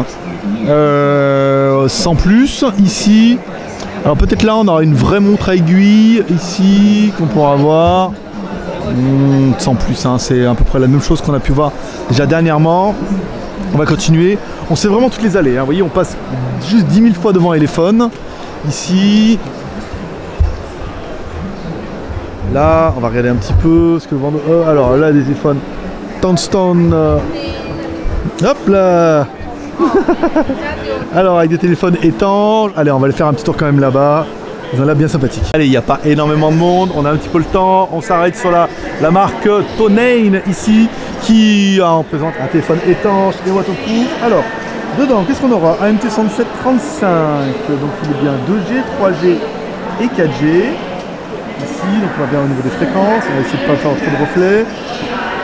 Euh, sans plus, ici, alors peut-être là on aura une vraie montre à aiguille, ici, qu'on pourra voir. Hmm, sans plus, hein, c'est à peu près la même chose qu'on a pu voir déjà dernièrement. On va continuer. On sait vraiment toutes les allées. hein. Vous voyez, on passe juste 10 000 fois devant Elephone. Ici. Là, on va regarder un petit peu ce que le vendeur. euh, alors là, des téléphones. Townstone. euh, Hop là Alors avec des téléphones étanches. Allez, on va aller faire un petit tour quand même là-bas. Ont l'air bien sympathiques. Allez, il n'y a pas énormément de monde, on a un petit peu le temps, on s'arrête sur la, la marque Tonane ici, qui ah, on présente un téléphone étanche et waterproof. Alors, dedans, qu'est-ce qu'on aura? Un MT10735, donc il est bien 2G, 3G et 4G. Ici, donc on va bien au niveau des fréquences, on va essayer de ne pas faire trop de reflets.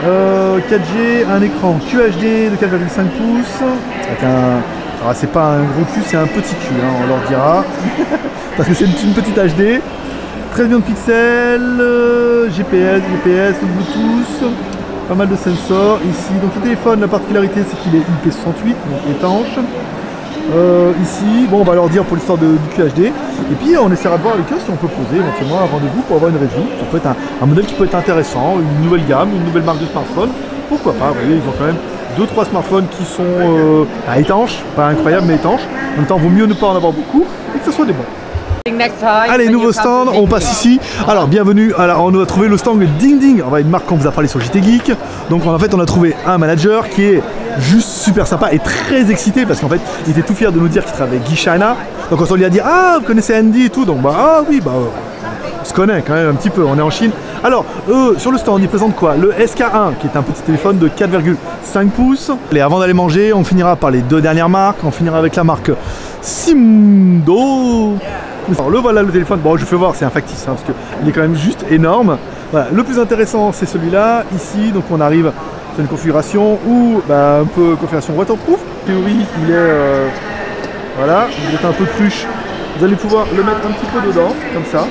Euh, 4G, un écran QHD de 4,5 pouces, avec un... Alors c'est pas un gros cul, c'est un petit cul, hein, on leur dira. Parce que c'est une, une petite HD. 13 millions de pixels, euh, GPS, GPS, Bluetooth, pas mal de sensors ici. Donc le téléphone, la particularité c'est qu'il est IP68, donc étanche. Euh, ici, bon on va leur dire pour l'histoire du QHD. Et puis on essaiera de voir avec eux si on peut poser éventuellement un rendez-vous pour avoir une review. Ça peut être un, un modèle qui peut être intéressant, une nouvelle gamme, une nouvelle marque de smartphone. Pourquoi pas, vous voyez, ils ont quand même 2-3 smartphones qui sont euh, étanches, pas incroyables mais étanches. En même temps, vaut mieux ne pas en avoir beaucoup et que ce soit des bons. Allez, nouveau stand, on passe ici. Alors, bienvenue. Alors, on a trouvé le stand Ding Ding. On va une marque qu'on vous a parlé sur JT Geek. Donc, en fait, on a trouvé un manager qui est juste super sympa et très excité parce qu'en fait, il était tout fier de nous dire qu'il travaillait avec Guy China. Donc, quand on lui a dit Ah, vous connaissez Andy et tout, donc bah, ah oui, bah, euh, se connaît quand même un petit peu, on est en Chine. Alors, eux, sur le stand, ils présentent quoi? Le SK1, qui est un petit téléphone de 4,5 pouces. Et avant d'aller manger, on finira par les deux dernières marques. On finira avec la marque Simdo. Alors le voilà le téléphone, bon je fais voir, c'est un factice, hein, parce qu'il est quand même juste énorme. Le plus intéressant c'est celui-là, ici, donc on arrive sur une configuration où, bah, un peu configuration waterproof. En théorie, il est, euh, voilà, vous êtes un peu cruche, vous allez pouvoir le mettre un petit peu dedans, comme ça.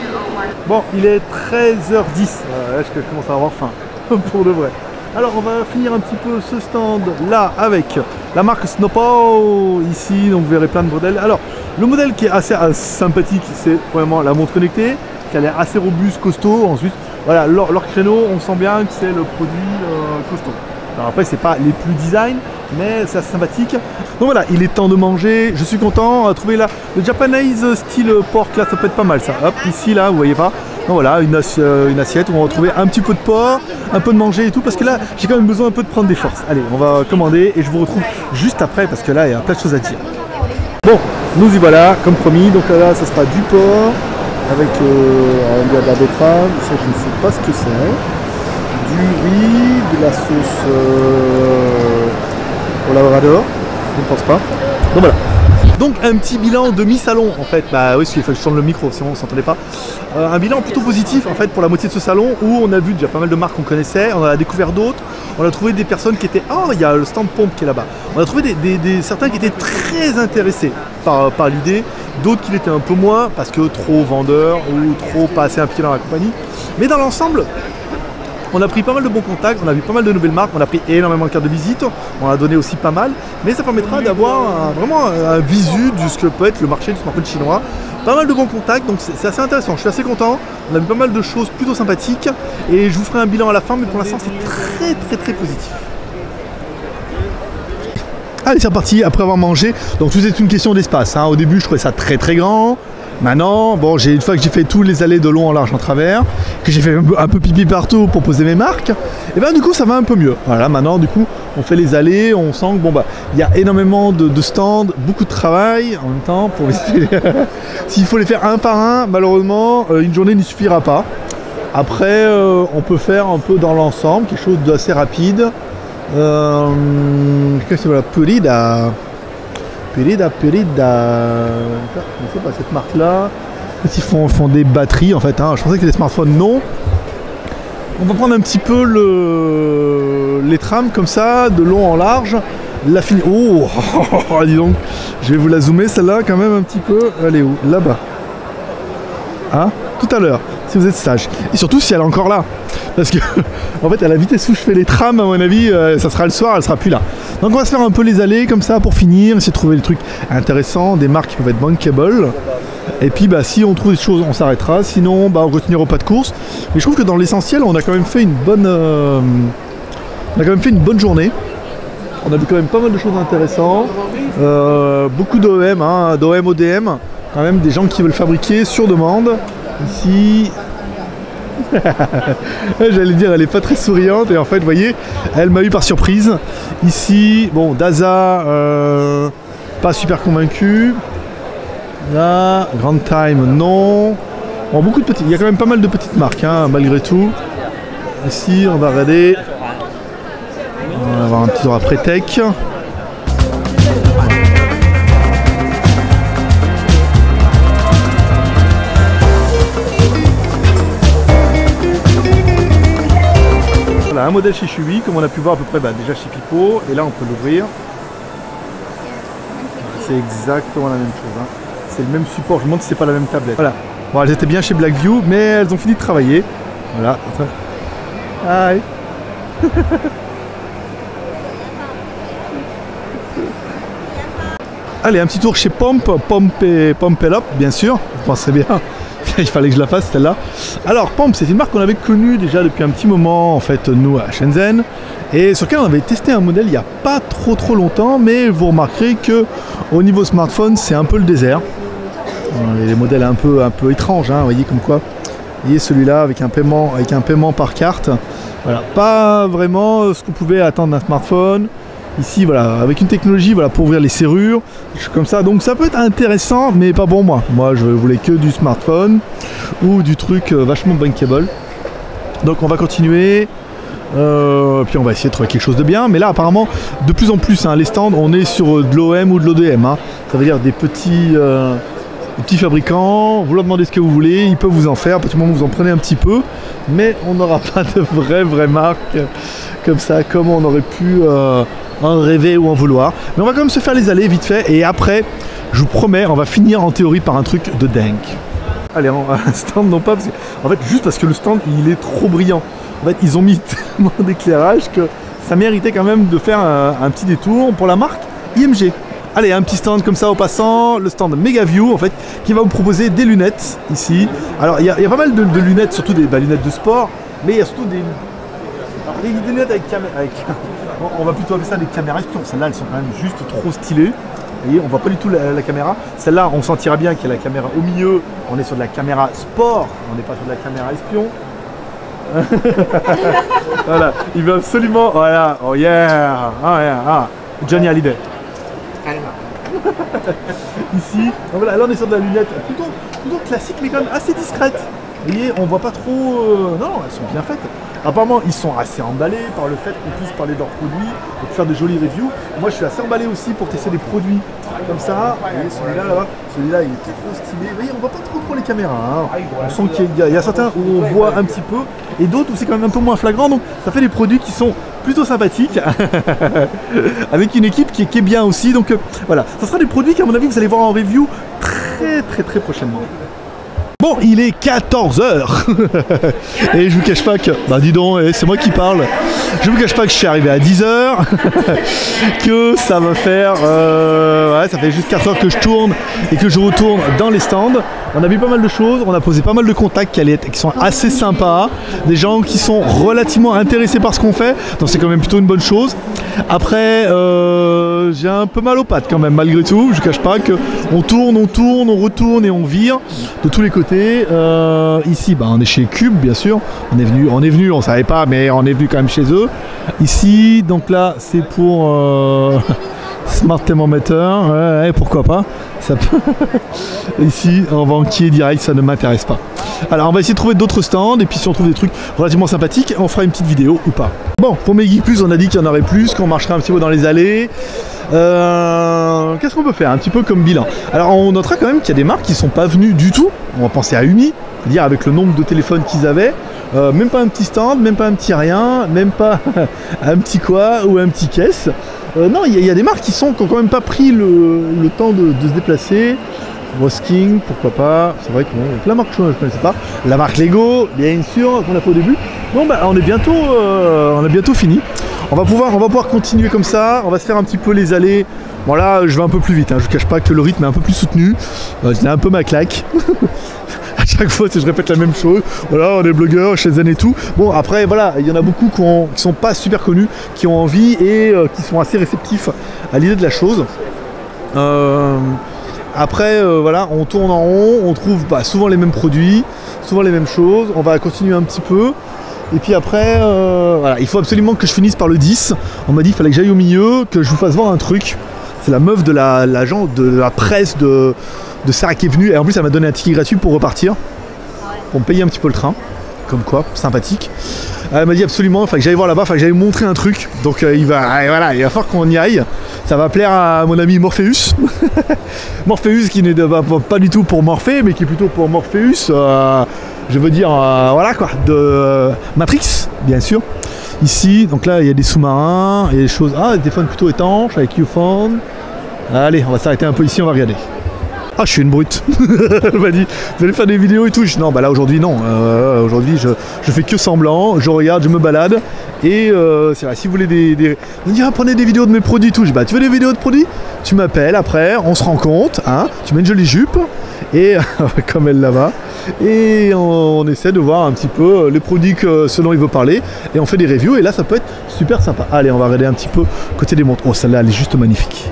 Bon, il est 13h10, voilà, je commence à avoir faim, pour de vrai. Alors on va finir un petit peu ce stand là avec la marque Snowpaw ici, donc vous verrez plein de modèles. Alors le modèle qui est assez, sympathique, c'est vraiment la montre connectée, qui a l'air assez robuste, costaud. Ensuite, voilà, leur, créneau, on sent bien que c'est le produit euh, costaud. Alors après, c'est pas les plus design, mais c'est assez sympathique. Donc voilà, il est temps de manger. Je suis content. On a trouvé là le Japanese style pork, là, ça peut être pas mal ça. Hop, ici, là, vous voyez pas. Donc voilà, euh, une assiette où on va retrouver un petit peu de porc, un peu de manger et tout, parce que là, j'ai quand même besoin un peu de prendre des forces. Allez, on va commander et je vous retrouve juste après, parce que là, il y a plein de choses à dire. Bon, nous y voilà, comme promis. Donc là, ça sera du porc avec euh, de la ça je ne sais pas ce que c'est. Du riz, de la sauce euh, au labrador, je ne pense pas. Donc voilà. Donc un petit bilan demi-salon en fait, bah oui, qu'il faut que je tourne le micro, sinon on s'entendait pas. Euh, un bilan plutôt positif en fait pour la moitié de ce salon où on a vu déjà pas mal de marques qu'on connaissait, on en a découvert d'autres, on a trouvé des personnes qui étaient, oh il y a le stand pompe qui est là-bas, on a trouvé des- certains qui étaient très intéressés par, par l'idée, d'autres qui l'étaient un peu moins parce que trop vendeurs ou trop pas assez impliqués dans la compagnie. Mais dans l'ensemble, on a pris pas mal de bons contacts, on a vu pas mal de nouvelles marques, on a pris énormément de cartes de visite, on a donné aussi pas mal, mais ça permettra d'avoir vraiment un, visu de ce que peut être le marché du smartphone chinois. Pas mal de bons contacts, donc c'est c'est assez intéressant, je suis assez content. On a vu pas mal de choses plutôt sympathiques et je vous ferai un bilan à la fin, mais pour l'instant c'est très très très positif. Allez, c'est reparti après avoir mangé. Donc tout est une question d'espace. hein. Au début, je trouvais ça très très grand. Maintenant, bon, j'ai une fois que j'ai fait tous les allées de long en large en travers, que j'ai fait un peu, pipi partout pour poser mes marques, et ben du coup ça va un peu mieux. Voilà, maintenant du coup on fait les allées, on sent que bon bah il y a énormément de, de stands, beaucoup de travail en même temps pour visiter. S'il faut les faire un par un, malheureusement euh, une journée n'y suffira pas. Après, euh, on peut faire un peu dans l'ensemble, quelque chose d'assez rapide. Euh, Qu'est-ce que c'est voilà, Purida, Purida. Je sais pas cette marque-là. Ils font, font des batteries en fait. hein. Je pensais que c'était des smartphones, non. On va prendre un petit peu le, les trames comme ça, de long en large. La fini. Oh, dis donc. Je vais vous la zoomer celle-là quand même un petit peu. Elle est où? Là-bas. Hein? Tout à l'heure, si vous êtes sage. Et surtout si elle est encore là. Parce que, en fait, à la vitesse où je fais les trams, à mon avis, euh, ça sera le soir, elle sera plus là. Donc on va se faire un peu les allées comme ça pour finir, essayer de trouver des trucs intéressants, des marques qui peuvent être bankable. Et puis bah si on trouve des choses, on s'arrêtera. Sinon, bah on continuera au pas de course. Mais je trouve que dans l'essentiel, on a quand même fait une bonne, euh, on a quand même fait une bonne journée. On a vu quand même pas mal de choses intéressantes. Euh, beaucoup d'OEM, hein, d'OEM, ODM. Quand même des gens qui veulent fabriquer sur demande. Ici, J'allais dire, elle est pas très souriante et en fait, vous voyez, elle m'a eu par surprise. Ici, bon, Daza, euh, pas super convaincu. Là, Grand Time, non. Bon, beaucoup de petites. Il y a quand même pas mal de petites marques, hein, malgré tout. Ici, on va regarder. On va avoir un petit tour après Tech. Voilà, un modèle chez Chewy, comme on a pu voir à peu près bah, déjà chez Pipo, et là on peut l'ouvrir. C'est exactement la même chose. hein. C'est le même support, je demande si c'est pas la même tablette. Voilà. Bon, elles étaient bien chez Blackview, mais elles ont fini de travailler. Voilà. Allez, un petit tour chez Pomp, Pomp et bien sûr. Vous penserez bien. Il fallait que je la fasse celle-là. Alors Pomp, c'est une marque qu'on avait connue déjà depuis un petit moment en fait nous à Shenzhen et sur laquelle on avait testé un modèle il n'y a pas trop trop longtemps, mais vous remarquerez que au niveau smartphone c'est un peu le désert. Euh, Les modèles un peu un peu étranges, hein, vous voyez comme quoi. Vous voyez celui-là avec un paiement avec un paiement par carte. Voilà, pas vraiment ce qu'on pouvait attendre d'un smartphone. Ici, voilà, avec une technologie voilà, pour ouvrir les serrures, comme ça. Donc ça peut être intéressant, mais pas pour moi. Moi, je voulais que du smartphone ou du truc euh, vachement bankable. Donc on va continuer. Euh, puis on va essayer de trouver quelque chose de bien. Mais là, apparemment, de plus en plus, hein, les stands, on est sur euh, de l'OM ou de l'ODM. hein. Ça veut dire des petits, petits fabricants. Vous leur demandez ce que vous voulez, ils peuvent vous en faire. À partir du moment où vous en prenez un petit peu. Mais on n'aura pas de vraie, vraie marque comme ça, comme on aurait pu en rêver ou en vouloir. Mais on va quand même se faire les allées vite fait. Et après, je vous promets, on va finir en théorie par un truc de dingue. Allez, un stand, non pas parce que, en fait, juste parce que le stand, il est trop brillant. En fait, ils ont mis tellement d'éclairage que ça méritait quand même de faire un, petit détour pour la marque IMG. Allez, un petit stand comme ça au passant, le stand Megaview en fait, qui va vous proposer des lunettes ici. Alors, il y, a- pas mal de, lunettes, surtout des bah, lunettes de sport, mais il y a surtout des, lunettes avec caméra. Avec, on- va plutôt appeler ça des caméras espions. Celles-là, elles sont quand même juste trop stylées. Vous voyez, on voit pas du tout la, la caméra. Celle-là, on sentira bien qu'il y a la caméra au milieu. On est sur de la caméra sport. On n'est pas sur de la caméra espion. voilà, il veut absolument. Voilà, oh yeah, ah yeah, ah. Johnny Hallyday. Ici, voilà, là on est sur de la lunette plutôt, plutôt classique mais quand même assez discrète. Vous voyez, on voit pas trop. euh, Non, elles sont bien faites. Apparemment, ils sont assez emballés par le fait qu'on puisse parler de leurs produits et faire de jolies reviews. Moi, je suis assez emballé aussi pour tester des produits comme ça. Vous voyez, celui-là, là, celui-là, il est trop stylé. Vous voyez, on voit pas trop trop les caméras. hein. On sent qu'il y, a- il y a certains où on voit un petit peu et d'autres où c'est quand même un peu moins flagrant. Donc, ça fait des produits qui sont plutôt sympathiques avec une équipe qui est, qui est bien aussi. Donc, euh, voilà, ça sera des produits qu'à mon avis, vous allez voir en review très très très prochainement. Bon, il est 14h et je vous cache pas que, bah dis donc, eh, c'est moi qui parle. Je vous cache pas que je suis arrivé à 10h, que ça va faire, euh, ouais, ça fait juste 4 heures que je tourne et que je retourne dans les stands. On a vu pas mal de choses, on a posé pas mal de contacts qui, allaient être- qui sont assez sympas, des gens qui sont relativement intéressés par ce qu'on fait, donc c'est quand même plutôt une bonne chose. Après, euh, j'ai un peu mal aux pattes quand même, malgré tout. Je ne cache pas que on tourne, on tourne, on retourne et on vire de tous les côtés. Euh, ici, bah, on est chez Cube, bien sûr. On est venu, on est venu, on savait pas, mais on est venu quand même chez eux. Ici, donc là, c'est pour euh, Smart Thermometer. Ouais, pourquoi pas. Ça peut- Ici, en banquier direct, ça ne m'intéresse pas. Alors, on va essayer de trouver d'autres stands et puis si on trouve des trucs relativement sympathiques, on fera une petite vidéo ou pas. Bon, pour mes Geek Plus, on a dit qu'il y en aurait plus, qu'on marcherait un petit peu dans les allées. Euh, Qu'est-ce qu'on peut faire? Un petit peu comme bilan. Alors, on notera quand même qu'il y a des marques qui sont pas venues du tout. On va penser à Umi, dire avec le nombre de téléphones qu'ils avaient. Euh, même pas un petit stand, même pas un petit rien, même pas un petit quoi ou un petit caisse. Euh, non, il y, a- des marques qui sont qui ont quand même pas pris le, temps de, se déplacer. Rosking, pourquoi pas. C'est vrai que bon, la marque je ne connaissais pas. La marque Lego, bien sûr, qu'on a fait au début. Bon, bah, on est bientôt, euh, on a bientôt fini. On va pouvoir, on va pouvoir continuer comme ça. On va se faire un petit peu les allées. Bon là, je vais un peu plus vite. hein. Je ne cache pas que le rythme est un peu plus soutenu. Euh, J'ai un peu ma claque. à chaque fois, si je répète la même chose. Voilà, on est blogueurs chez Zen et tout. Bon, après, voilà, il y en a beaucoup qui, qui sont pas super connus, qui ont envie et euh, qui sont assez réceptifs à l'idée de la chose. Euh, après, euh, voilà, on tourne en rond, on trouve bah, souvent les mêmes produits, souvent les mêmes choses. On va continuer un petit peu. Et puis après, voilà, il faut absolument que je finisse par le 10. On m'a dit qu'il fallait que j'aille au milieu, que je vous fasse voir un truc. C'est la meuf de de la presse de, de Sarah qui est venue. Et en plus, elle m'a donné un ticket gratuit pour repartir. Pour me payer un petit peu le train. Comme quoi, sympathique. Elle m'a dit absolument, fallait que j'aille voir là-bas, fallait que j'aille montrer un truc. Donc euh, il va, voilà, il va falloir qu'on y aille. Ça va plaire à mon ami Morpheus. Morpheus qui n'est de- pas, du tout pour Morphée, mais qui est plutôt pour Morpheus. euh, je veux dire, euh, voilà quoi, de Matrix, bien sûr. Ici, donc là, il y a des sous-marins, il y a des choses. Ah, des téléphones plutôt étanches avec Uphone. Allez, on va s'arrêter un peu ici, on va regarder. Ah, je suis une brute. Elle m'a dit, vous allez faire des vidéos et tout. Je non, bah là aujourd'hui, non. Euh, aujourd'hui, je, je fais que semblant. Je regarde, je me balade. Et euh, c'est vrai, si vous voulez des. ah, prenez des vidéos de mes produits et tout. Je dis, bah, tu veux des vidéos de produits? Tu m'appelles après, on se rencontre. Hein, tu mets une jolie jupe. Et comme elle là-bas. Et on, on essaie de voir un petit peu les produits que, ce dont il veut parler. Et on fait des reviews. Et là, ça peut être super sympa. Allez, on va regarder un petit peu côté des montres. Oh, celle-là, elle est juste magnifique.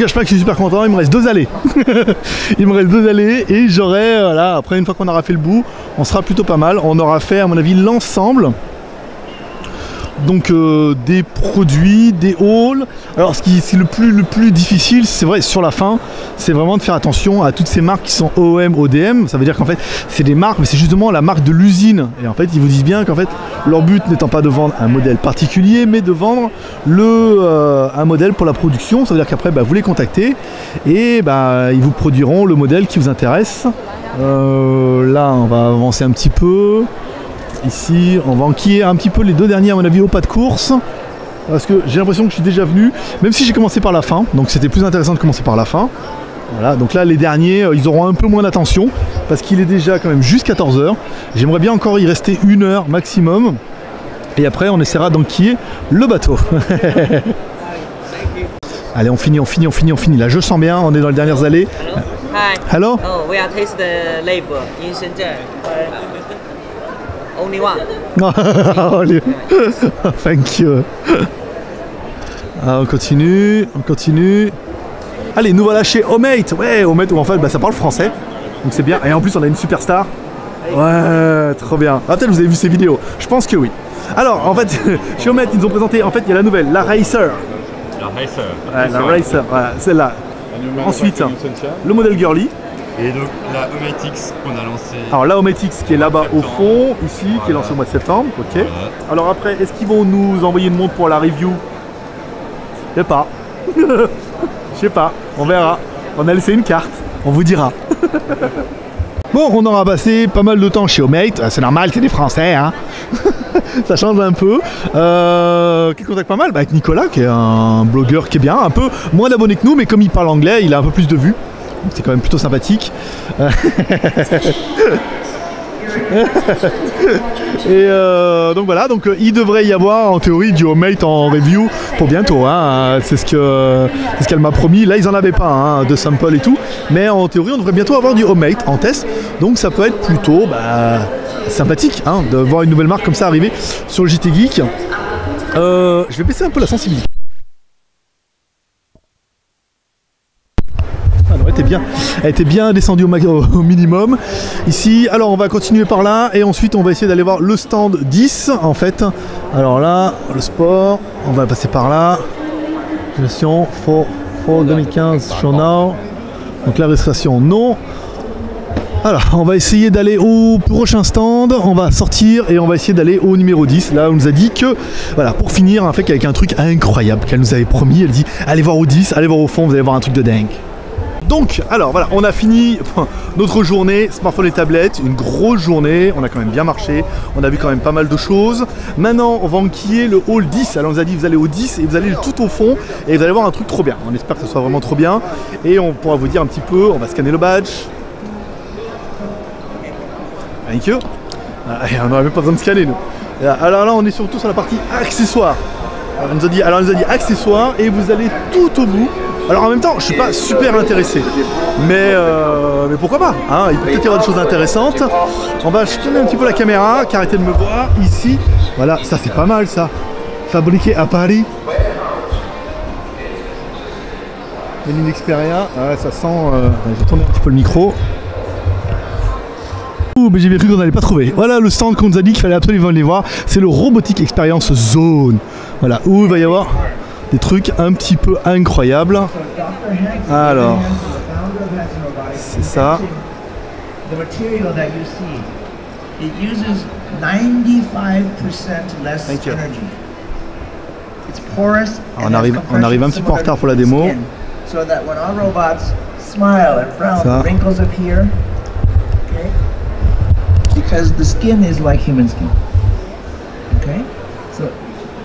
Cache pas que je suis super content, il me reste deux allées. il me reste deux allées et j'aurai, voilà, après une fois qu'on aura fait le bout, on sera plutôt pas mal. On aura fait à mon avis l'ensemble donc euh, des produits, des hauls. Alors ce qui est le plus, le plus difficile, c'est vrai, sur la fin, c'est vraiment de faire attention à toutes ces marques qui sont OM, ODM. Ça veut dire qu'en fait, c'est des marques, mais c'est justement la marque de l'usine. Et en fait, ils vous disent bien qu'en fait, leur but n'étant pas de vendre un modèle particulier, mais de vendre le, euh, un modèle pour la production. Ça veut dire qu'après, bah, vous les contactez et bah, ils vous produiront le modèle qui vous intéresse. Euh, là, on va avancer un petit peu. Ici, on va enquiller un petit peu les deux derniers à mon avis au pas de course. Parce que j'ai l'impression que je suis déjà venu, même si j'ai commencé par la fin, donc c'était plus intéressant de commencer par la fin. Voilà, donc là les derniers, euh, ils auront un peu moins d'attention, parce qu'il est déjà quand même juste 14h. J'aimerais bien encore y rester une heure maximum. Et après on essaiera d'enquiller le bateau. Allez, on finit, on finit, on finit, on finit. Là, je sens bien, on est dans les dernières allées. Hi. Hello Oh, we are taste the label in Shenzhen. Only one? Thank you. Ah, on continue, on continue. Allez, nous voilà chez Homemate. Ouais, Homemate, où en fait, bah, ça parle français. Donc c'est bien. Et en plus, on a une superstar. Ouais, trop bien. Ah, peut-être vous avez vu ces vidéos. Je pense que oui. Alors, en fait, chez Homemate, ils nous ont présenté, en fait, il y a la nouvelle, la Racer. La Racer. Ouais, la Racer, voilà, celle-là. Ensuite, le modèle Girly. Et donc la Omatix qu'on a lancée. Alors la Hometix qui est là-bas au fond, ici, qui est lancée au mois de septembre, ok. Voilà. Alors après, est-ce qu'ils vont nous envoyer une montre pour la review? Je sais pas. Je sais pas, on verra. On a laissé une carte, on vous dira. bon, on aura passé pas mal de temps chez Homemate, c'est normal, c'est des Français, hein. Ça change un peu. Euh, qui contacte pas mal? Bah, avec Nicolas, qui est un blogueur qui est bien, un peu moins d'abonnés que nous, mais comme il parle anglais, il a un peu plus de vues. Donc c'est quand même plutôt sympathique. Et euh, donc voilà, donc euh, il devrait y avoir en théorie du homemate en review pour bientôt. hein. C'est ce que c'est ce qu'elle m'a promis. Là ils en avaient pas hein, de sample et tout, mais en théorie on devrait bientôt avoir du homemate en test. Donc ça peut être plutôt bah, sympathique hein, de voir une nouvelle marque comme ça arriver sur le JT Geek. Euh, je vais baisser un peu la sensibilité. Ah non, elle était elle était bien descendue au, minimum. Ici, alors on va continuer par là et ensuite on va essayer d'aller voir le stand 10 en fait. Alors là, le sport, on va passer par là. Gestion for 2015 show now. Donc la registration non. Alors, on va essayer d'aller au prochain stand, on va sortir et on va essayer d'aller au numéro 10. Là, on nous a dit que, voilà, pour finir, en fait, avec un truc incroyable qu'elle nous avait promis. Elle dit, allez voir au 10, allez voir au fond, vous allez voir un truc de dingue. Donc, alors voilà, on a fini notre journée, smartphone et tablette, une grosse journée, on a quand même bien marché, on a vu quand même pas mal de choses. Maintenant, on va enquiller le hall 10, alors on nous a dit vous allez au 10 et vous allez tout au fond et vous allez voir un truc trop bien. On espère que ce soit vraiment trop bien et on pourra vous dire un petit peu, on va scanner le badge. Thank you. Ah, on n'aurait même pas besoin de scanner nous. Alors là, on est surtout sur la partie accessoires. Alors, nous a dit, alors elle nous a dit accessoires et vous allez tout au bout. Alors en même temps, je suis pas super intéressé, mais, euh, mais pourquoi pas hein, Il peut peut-être y avoir des choses intéressantes. On va je un petit peu la caméra, qui arrêtez de me voir ici. Voilà, ça c'est pas mal ça. Fabriqué à Paris. Une Xperia, ouais, ça sent. Euh... Je vais tourner un petit peu le micro. Ouh, mais j'ai bien cru qu'on n'allait pas trouver. Voilà le stand qu'on nous a dit qu'il fallait absolument aller voir. C'est le Robotic Experience Zone. Voilà, où il va y avoir des trucs un petit peu incroyables. Alors, c'est ça. the material that you see, it uses 95% less energy. It's porous. On arrive- on arrive un petit peu en retard pour la démo. So that when our robots smile and frown, Ça. wrinkles appear. Okay? Because the skin is like human skin. Okay? So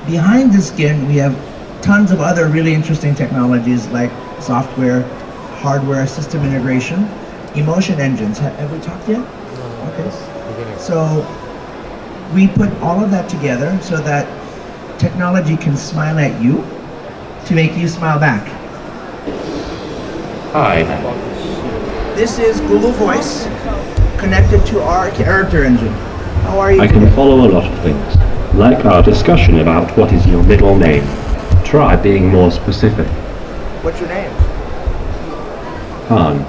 behind the skin, we have tons of other really interesting technologies like software, hardware, system integration, emotion engines. Ha- Have we talked yet? No, Okay. So we put all of that together so that technology can smile at you to make you smile back. Hi. This is Google Voice connected to our character engine. How are you? I can follow a lot of things, like our discussion about what is your middle name. Try being more specific. What's your name? Han.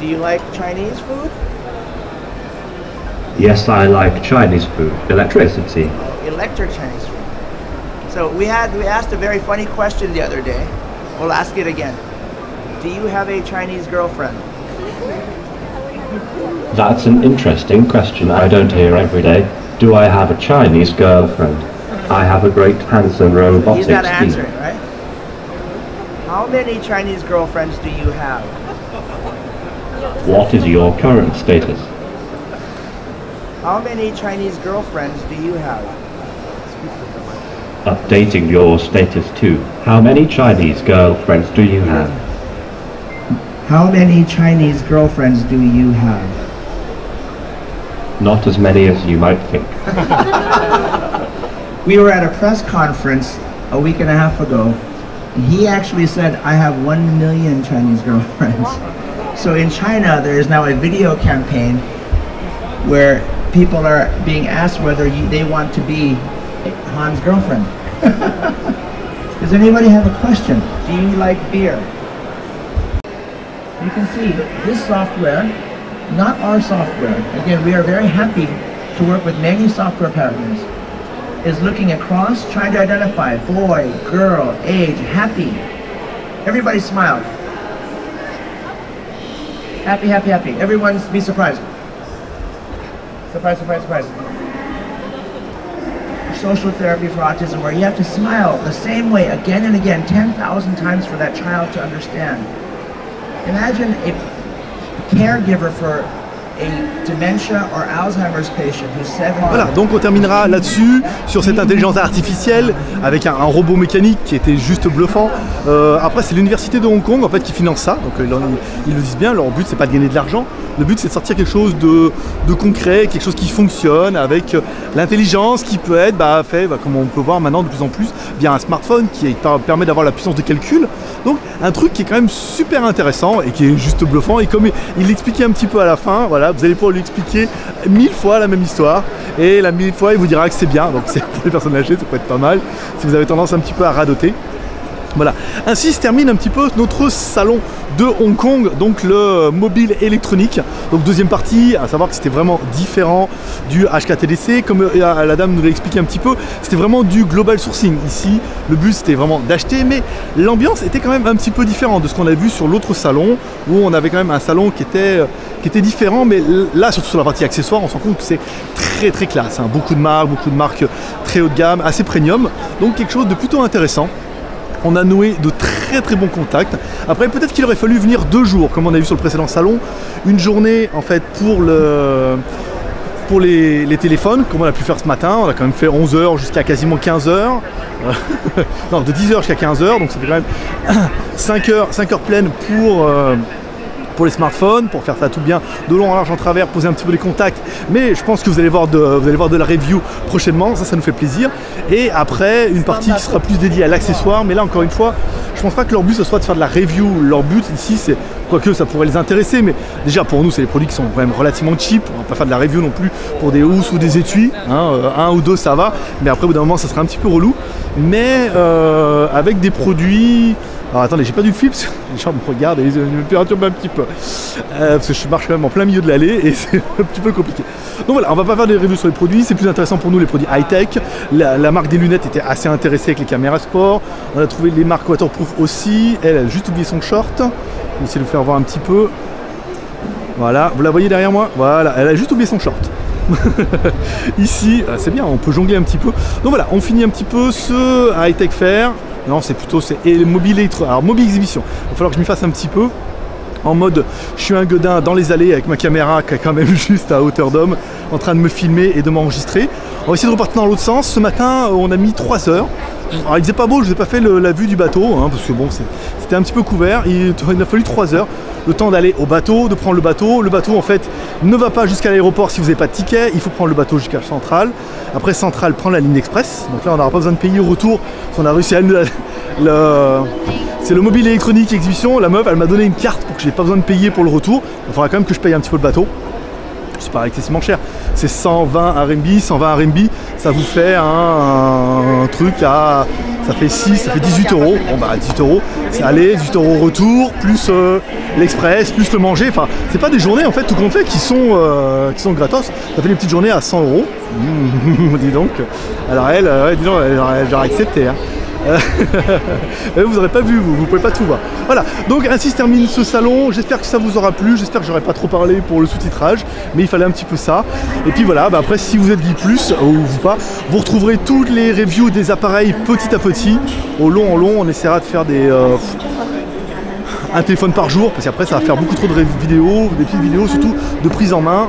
Do you like Chinese food? Yes, I like Chinese food. Electricity. Electric Chinese food. So we had we asked a very funny question the other day. We'll ask it again. Do you have a Chinese girlfriend? That's an interesting question I don't hear every day. Do I have a Chinese girlfriend? I have a great handsome robotic He's not Steve. answering, right? How many Chinese girlfriends do you have? What is your current status? How many Chinese girlfriends do you have? Updating your status too. How many Chinese girlfriends do you have? How many Chinese girlfriends do you have? Not as many as you might think. We were at a press conference a week and a half ago, and he actually said, I have one million Chinese girlfriends. So in China, there is now a video campaign where people are being asked whether you, they want to be Han's girlfriend. Does anybody have a question? Do you like beer? You can see this software, not our software. Again, we are very happy to work with many software partners is looking across, trying to identify boy, girl, age, happy. Everybody smile. Happy, happy, happy. Everyone be surprised. Surprise, surprise, surprise. Social therapy for autism where you have to smile the same way again and again, 10,000 times for that child to understand. Imagine a caregiver for Voilà, donc on terminera là-dessus, sur cette intelligence artificielle, avec un, robot mécanique qui était juste bluffant. Euh, après, c'est l'université de Hong Kong en fait qui finance ça, donc euh, ils, le disent bien, leur but c'est pas de gagner de l'argent, le but c'est de sortir quelque chose de, concret, quelque chose qui fonctionne, avec euh, l'intelligence qui peut être bah, fait, bah, comme on peut voir maintenant de plus en plus, via un smartphone qui permet d'avoir la puissance de calcul. Donc un truc qui est quand même super intéressant et qui est juste bluffant. Et comme il- l'expliquait un petit peu à la fin, voilà, vous allez pouvoir lui expliquer mille fois la même histoire. Et la mille fois, il vous dira que c'est bien. Donc c'est pour les personnes âgées, ça peut être pas mal. Si vous avez tendance un petit peu à radoter. Voilà. Ainsi se termine un petit peu notre salon de Hong Kong, donc le mobile électronique. Donc deuxième partie, à savoir que c'était vraiment différent du HKTDC, comme euh, la dame nous l'a expliqué un petit peu, c'était vraiment du global sourcing. Ici, le but c'était vraiment d'acheter, mais l'ambiance était quand même un petit peu différente de ce qu'on a vu sur l'autre salon, où on avait quand même un salon qui était, différent, mais là, surtout sur la partie accessoires, on se rend compte que c'est très très classe. hein. Beaucoup de marques, beaucoup de marques très haut de gamme, assez premium, donc quelque chose de plutôt intéressant. On a noué de très très bons contacts. Après, peut-être qu'il aurait fallu venir deux jours, comme on a vu sur le précédent salon. Une journée en fait pour le pour les, téléphones, comme on a pu faire ce matin. On a quand même fait 11h jusqu'à quasiment 15h. non, de 10h jusqu'à 15h, donc ça fait quand même 5 heures, 5 heures pleines pour, euh, pour les smartphones, pour faire ça tout bien de long en large en travers, poser un petit peu les contacts. Mais je pense que vous allez voir de, vous allez voir de la review prochainement, ça, ça nous fait plaisir. Et après, une partie qui sera plus dédiée à l'accessoire. Mais là, encore une fois, je pense pas que leur but ce soit de faire de la review. Leur but ici, c'est quoique ça pourrait les intéresser, mais déjà pour nous, c'est des produits qui sont quand même relativement cheap. On va pas faire de la review non plus pour des housses ou des étuis. hein. Euh, un ou deux, ça va. Mais après, au bout d'un moment, ça sera un petit peu relou. Mais euh, avec des produits. Alors attendez, j'ai pas du flip, les gens me regardent et ils me perturbent un petit peu. Euh, parce que je marche quand même en plein milieu de l'allée et c'est un petit peu compliqué. Donc voilà, on va pas faire des reviews sur les produits, c'est plus intéressant pour nous les produits high-tech. La, marque des lunettes était assez intéressée avec les caméras sport. On a trouvé les marques waterproof aussi. Elle a juste oublié son short. On va essayer de vous faire voir un petit peu. Voilà, vous la voyez derrière moi? Voilà, elle a juste oublié son short. Ici, ah, c'est bien, on peut jongler un petit peu. Donc voilà, on finit un petit peu ce high-tech fair. Non, c'est plutôt c'est mobile électro. Alors mobile exhibition. Il va falloir que je m'y fasse un petit peu en mode je suis un godin dans les allées avec ma caméra qui est quand même juste à hauteur d'homme en train de me filmer et de m'enregistrer. On va essayer de repartir dans l'autre sens. Ce matin, on a mis 3 heures. Alors il faisait pas beau, je vous ai pas fait la vue du bateau hein, parce que bon, c'était un petit peu couvert. Il, il a fallu 3 heures. Le temps d'aller au bateau, de prendre le bateau. Le bateau en fait ne va pas jusqu'à l'aéroport si vous n'avez pas de ticket. Il faut prendre le bateau jusqu'à Centrale. Après Centrale, prendre la ligne express. Donc là, on n'aura pas besoin de payer au retour. Qu'on a réussi à le- le- c'est le mobile électronique exhibition. La meuf, elle m'a donné une carte pour que j'ai pas besoin de payer pour le retour. Il faudra quand même que je paye un petit peu le bateau. C'est pas excessivement cher. C'est 120 RMB, 120 RMB, ça vous fait un, truc à. Ça fait 6, ça fait 18 euros. Bon bah 18 euros, c'est aller, 18 euros retour, plus euh, l'express, plus le manger. Enfin, c'est pas des journées en fait tout compte fait qui sont, euh, qui sont gratos. Ça fait des petites journées à 100 euros. Dis donc. Alors elle, euh, dis donc, elle, elle aurait accepté. hein. Euh, vous n'aurez pas vu, vous, vous pouvez pas tout voir. Voilà, donc ainsi se termine ce salon. J'espère que ça vous aura plu. J'espère que j'aurais pas trop parlé pour le sous-titrage, mais il fallait un petit peu ça. Et puis voilà, bah après, si vous êtes Geek Plus ou vous pas, vous retrouverez toutes les reviews des appareils petit à petit, au long en long. On essaiera de faire des. euh, un téléphone par jour, parce qu'après ça va faire beaucoup trop de vidéos, des petites vidéos surtout de prise en main.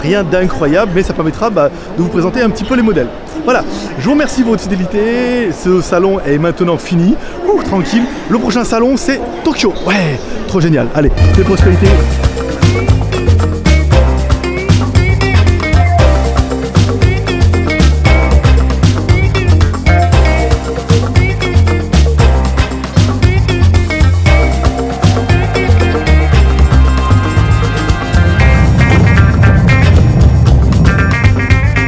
Rien d'incroyable, mais ça permettra bah, de vous présenter un petit peu les modèles. Voilà, je vous remercie pour votre fidélité. Ce salon est maintenant fini. Ouh, tranquille. Le prochain salon, c'est Tokyo. Ouais, trop génial. Allez, des prospérités.